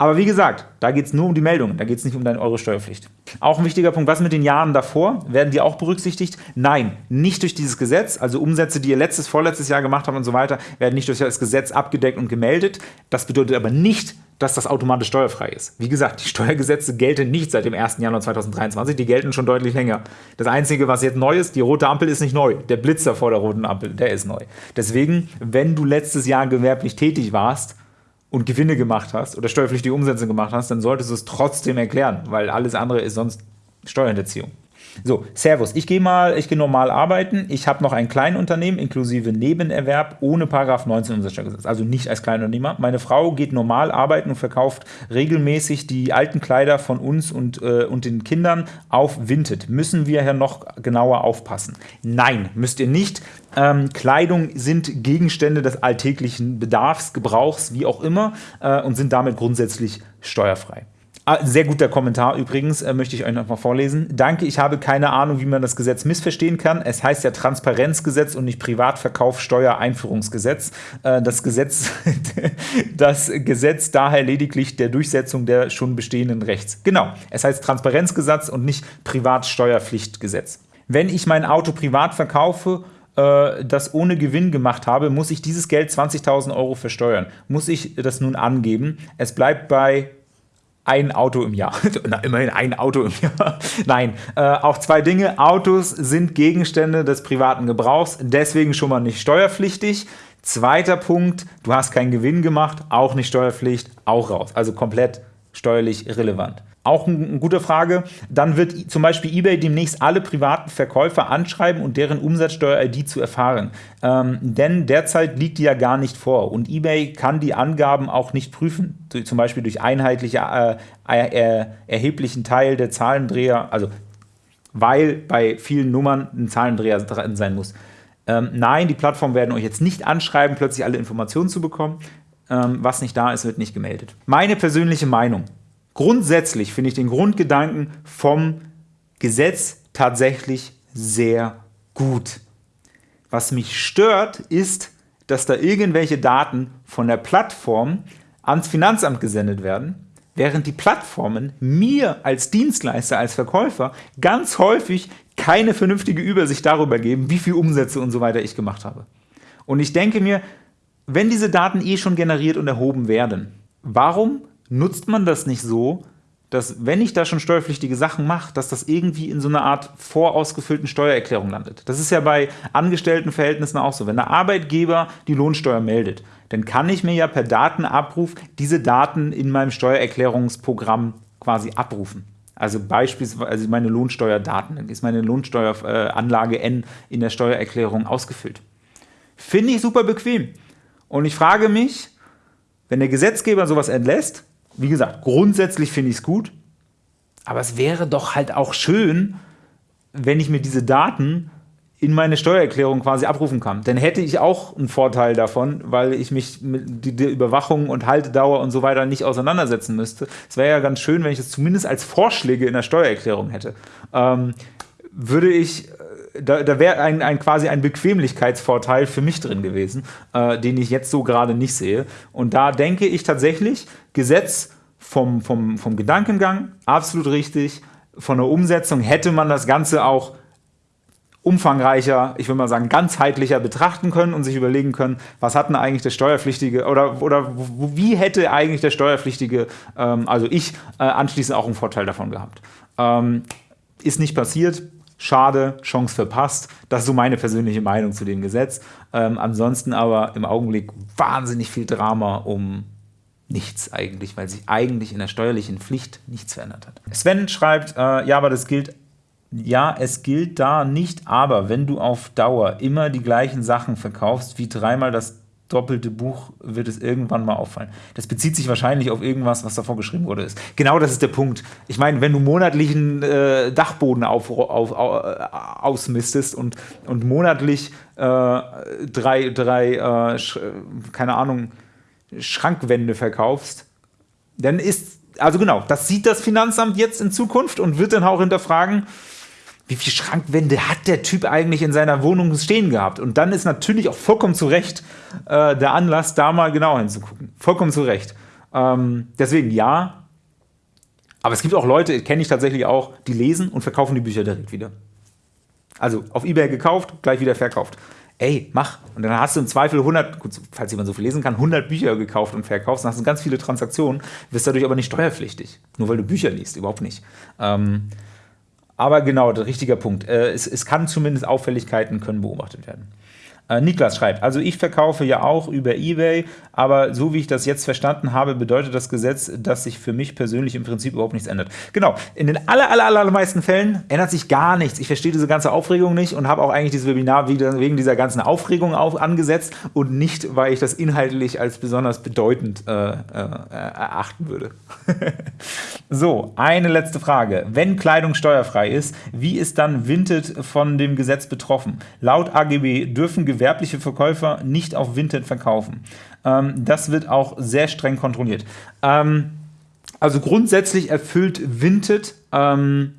Aber wie gesagt, da geht es nur um die Meldungen, da geht es nicht um deine Euro-Steuerpflicht. Auch ein wichtiger Punkt, was mit den Jahren davor? Werden die auch berücksichtigt? Nein, nicht durch dieses Gesetz. Also Umsätze, die ihr letztes, vorletztes Jahr gemacht habt und so weiter, werden nicht durch das Gesetz abgedeckt und gemeldet. Das bedeutet aber nicht, dass das automatisch steuerfrei ist. Wie gesagt, die Steuergesetze gelten nicht seit dem 1. Januar 2023, die gelten schon deutlich länger. Das Einzige, was jetzt neu ist, die rote Ampel ist nicht neu. Der Blitzer vor der roten Ampel, der ist neu. Deswegen, wenn du letztes Jahr gewerblich tätig warst, und Gewinne gemacht hast oder steuerpflichtige Umsätze gemacht hast, dann solltest du es trotzdem erklären, weil alles andere ist sonst Steuerhinterziehung. So, Servus. Ich gehe mal, ich gehe normal arbeiten. Ich habe noch ein Kleinunternehmen inklusive Nebenerwerb ohne Paragraph 19 Umsatzsteuergesetz, also nicht als Kleinunternehmer. Meine Frau geht normal arbeiten und verkauft regelmäßig die alten Kleider von uns und, äh, und den Kindern auf Vinted. Müssen wir hier noch genauer aufpassen? Nein, müsst ihr nicht. Ähm, Kleidung sind Gegenstände des alltäglichen Bedarfs, Gebrauchs, wie auch immer, äh, und sind damit grundsätzlich steuerfrei. Ah, sehr guter Kommentar übrigens, äh, möchte ich euch noch mal vorlesen. Danke, ich habe keine Ahnung, wie man das Gesetz missverstehen kann. Es heißt ja Transparenzgesetz und nicht Privatverkaufssteuereinführungsgesetz. Äh, das Gesetz, das Gesetz daher lediglich der Durchsetzung der schon bestehenden Rechts. Genau, es heißt Transparenzgesetz und nicht Privatsteuerpflichtgesetz. Wenn ich mein Auto privat verkaufe, äh, das ohne Gewinn gemacht habe, muss ich dieses Geld 20.000 Euro versteuern. Muss ich das nun angeben? Es bleibt bei ein Auto im Jahr. Na, immerhin ein Auto im Jahr. Nein, äh, auch zwei Dinge. Autos sind Gegenstände des privaten Gebrauchs, deswegen schon mal nicht steuerpflichtig. Zweiter Punkt, du hast keinen Gewinn gemacht, auch nicht Steuerpflicht, auch raus. Also komplett steuerlich irrelevant. Auch eine gute Frage. Dann wird zum Beispiel eBay demnächst alle privaten Verkäufer anschreiben und deren Umsatzsteuer-ID zu erfahren. Ähm, denn derzeit liegt die ja gar nicht vor und eBay kann die Angaben auch nicht prüfen, zum Beispiel durch einheitliche äh, äh, erheblichen Teil der Zahlendreher, also weil bei vielen Nummern ein Zahlendreher dran sein muss. Ähm, nein, die Plattformen werden euch jetzt nicht anschreiben, plötzlich alle Informationen zu bekommen. Ähm, was nicht da ist, wird nicht gemeldet. Meine persönliche Meinung. Grundsätzlich finde ich den Grundgedanken vom Gesetz tatsächlich sehr gut. Was mich stört, ist, dass da irgendwelche Daten von der Plattform ans Finanzamt gesendet werden, während die Plattformen mir als Dienstleister, als Verkäufer ganz häufig keine vernünftige Übersicht darüber geben, wie viel Umsätze und so weiter ich gemacht habe. Und ich denke mir, wenn diese Daten eh schon generiert und erhoben werden, warum nutzt man das nicht so, dass wenn ich da schon steuerpflichtige Sachen mache, dass das irgendwie in so einer Art vorausgefüllten Steuererklärung landet. Das ist ja bei Angestelltenverhältnissen auch so. Wenn der Arbeitgeber die Lohnsteuer meldet, dann kann ich mir ja per Datenabruf diese Daten in meinem Steuererklärungsprogramm quasi abrufen. Also beispielsweise also meine Lohnsteuerdaten, dann ist meine Lohnsteueranlage N in der Steuererklärung ausgefüllt. Finde ich super bequem. Und ich frage mich, wenn der Gesetzgeber sowas entlässt, wie gesagt, grundsätzlich finde ich es gut, aber es wäre doch halt auch schön, wenn ich mir diese Daten in meine Steuererklärung quasi abrufen kann. Dann hätte ich auch einen Vorteil davon, weil ich mich mit der Überwachung und Haltedauer und so weiter nicht auseinandersetzen müsste. Es wäre ja ganz schön, wenn ich das zumindest als Vorschläge in der Steuererklärung hätte. Ähm, würde ich, äh, da, da wäre ein, ein, quasi ein Bequemlichkeitsvorteil für mich drin gewesen, äh, den ich jetzt so gerade nicht sehe. Und da denke ich tatsächlich, Gesetz vom, vom, vom Gedankengang absolut richtig, von der Umsetzung hätte man das Ganze auch umfangreicher, ich würde mal sagen, ganzheitlicher betrachten können und sich überlegen können, was hat denn eigentlich der Steuerpflichtige oder, oder wie hätte eigentlich der Steuerpflichtige, ähm, also ich, äh, anschließend auch einen Vorteil davon gehabt. Ähm, ist nicht passiert, schade, Chance verpasst. Das ist so meine persönliche Meinung zu dem Gesetz. Ähm, ansonsten aber im Augenblick wahnsinnig viel Drama um nichts eigentlich, weil sich eigentlich in der steuerlichen Pflicht nichts verändert hat. Sven schreibt, äh, ja, aber das gilt ja, es gilt da nicht, aber wenn du auf Dauer immer die gleichen Sachen verkaufst, wie dreimal das doppelte Buch, wird es irgendwann mal auffallen. Das bezieht sich wahrscheinlich auf irgendwas, was davor geschrieben wurde. Ist. Genau das ist der Punkt. Ich meine, wenn du monatlichen äh, Dachboden auf, auf, auf, äh, ausmistest und, und monatlich äh, drei, drei äh, keine Ahnung, Schrankwände verkaufst, dann ist, also genau, das sieht das Finanzamt jetzt in Zukunft und wird dann auch hinterfragen, wie viele Schrankwände hat der Typ eigentlich in seiner Wohnung stehen gehabt? Und dann ist natürlich auch vollkommen zu Recht äh, der Anlass, da mal genau hinzugucken. Vollkommen zu Recht. Ähm, deswegen ja. Aber es gibt auch Leute, kenne ich tatsächlich auch, die lesen und verkaufen die Bücher direkt wieder. Also auf Ebay gekauft, gleich wieder verkauft. Ey, mach. Und dann hast du im Zweifel 100, gut, falls jemand so viel lesen kann, 100 Bücher gekauft und verkauft. Dann hast du ganz viele Transaktionen, wirst dadurch aber nicht steuerpflichtig. Nur weil du Bücher liest, überhaupt nicht. Ähm, aber genau, der richtige Punkt. Äh, es, es kann zumindest Auffälligkeiten können beobachtet werden. Äh, Niklas schreibt, also ich verkaufe ja auch über Ebay, aber so wie ich das jetzt verstanden habe, bedeutet das Gesetz, dass sich für mich persönlich im Prinzip überhaupt nichts ändert. Genau, in den aller, aller, allermeisten Fällen ändert sich gar nichts. Ich verstehe diese ganze Aufregung nicht und habe auch eigentlich dieses Webinar wegen dieser ganzen Aufregung auf, angesetzt und nicht, weil ich das inhaltlich als besonders bedeutend äh, äh, erachten würde. so, eine letzte Frage. Wenn Kleidung steuerfrei ist, wie ist dann Vinted von dem Gesetz betroffen? Laut AGB dürfen Gewerbe gewerbliche Verkäufer nicht auf Vinted verkaufen. Ähm, das wird auch sehr streng kontrolliert. Ähm, also grundsätzlich erfüllt Vinted ähm,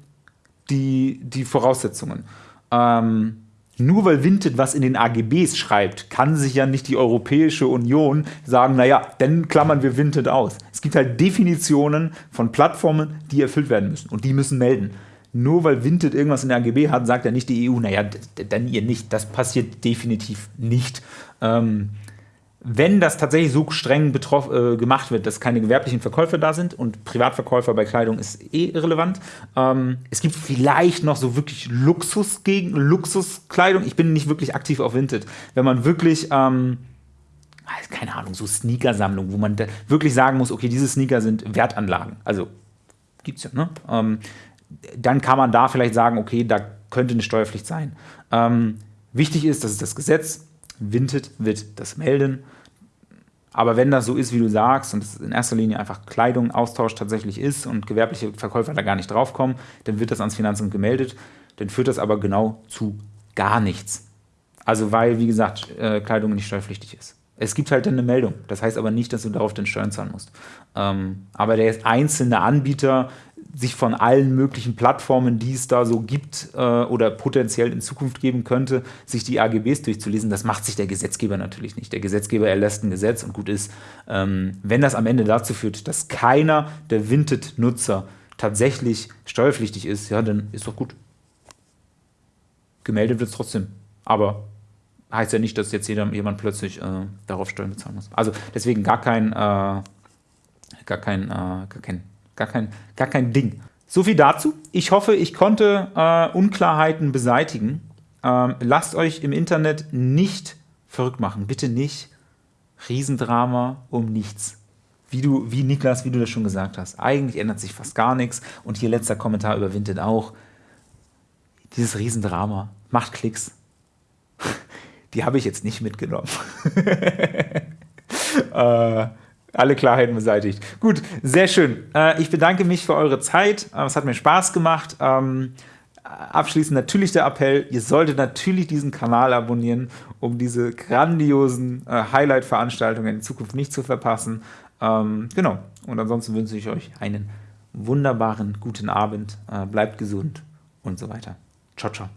die, die Voraussetzungen. Ähm, nur weil Vinted was in den AGBs schreibt, kann sich ja nicht die Europäische Union sagen, naja, dann klammern wir Vinted aus. Es gibt halt Definitionen von Plattformen, die erfüllt werden müssen und die müssen melden nur weil Vinted irgendwas in der AGB hat, sagt ja nicht die EU, naja, dann ihr nicht. Das passiert definitiv nicht. Ähm, wenn das tatsächlich so streng betroff, äh, gemacht wird, dass keine gewerblichen Verkäufer da sind und Privatverkäufer bei Kleidung ist eh irrelevant. Ähm, es gibt vielleicht noch so wirklich Luxus gegen Luxuskleidung. Ich bin nicht wirklich aktiv auf Vinted. Wenn man wirklich ähm, keine Ahnung, so Sneakersammlung, wo man wirklich sagen muss, okay, diese Sneaker sind Wertanlagen. Also gibt's ja, ne? Ähm, dann kann man da vielleicht sagen, okay, da könnte eine Steuerpflicht sein. Ähm, wichtig ist, dass es das Gesetz, Vinted wird das melden. Aber wenn das so ist, wie du sagst, und es in erster Linie einfach Kleidung, Austausch tatsächlich ist und gewerbliche Verkäufer da gar nicht draufkommen, dann wird das ans Finanzamt gemeldet. Dann führt das aber genau zu gar nichts. Also weil, wie gesagt, äh, Kleidung nicht steuerpflichtig ist. Es gibt halt eine Meldung. Das heißt aber nicht, dass du darauf den Steuern zahlen musst. Ähm, aber der einzelne Anbieter sich von allen möglichen Plattformen, die es da so gibt äh, oder potenziell in Zukunft geben könnte, sich die AGBs durchzulesen, das macht sich der Gesetzgeber natürlich nicht. Der Gesetzgeber erlässt ein Gesetz und gut ist. Ähm, wenn das am Ende dazu führt, dass keiner der Vinted-Nutzer tatsächlich steuerpflichtig ist, ja, dann ist doch gut. Gemeldet wird es trotzdem. Aber heißt ja nicht, dass jetzt jeder, jemand plötzlich äh, darauf Steuern bezahlen muss. Also deswegen gar kein, äh, gar kein, äh, gar kein Gar kein, gar kein Ding. So viel dazu. Ich hoffe, ich konnte äh, Unklarheiten beseitigen. Ähm, lasst euch im Internet nicht verrückt machen. Bitte nicht. Riesendrama um nichts. Wie du, wie Niklas, wie du das schon gesagt hast. Eigentlich ändert sich fast gar nichts. Und hier letzter Kommentar über Vinted auch. Dieses Riesendrama macht Klicks. Die habe ich jetzt nicht mitgenommen. äh, alle Klarheiten beseitigt. Gut, sehr schön. Äh, ich bedanke mich für eure Zeit. Äh, es hat mir Spaß gemacht. Ähm, abschließend natürlich der Appell, ihr solltet natürlich diesen Kanal abonnieren, um diese grandiosen äh, Highlight-Veranstaltungen in Zukunft nicht zu verpassen. Ähm, genau, und ansonsten wünsche ich euch einen wunderbaren guten Abend, bleibt gesund und so weiter. Ciao, ciao.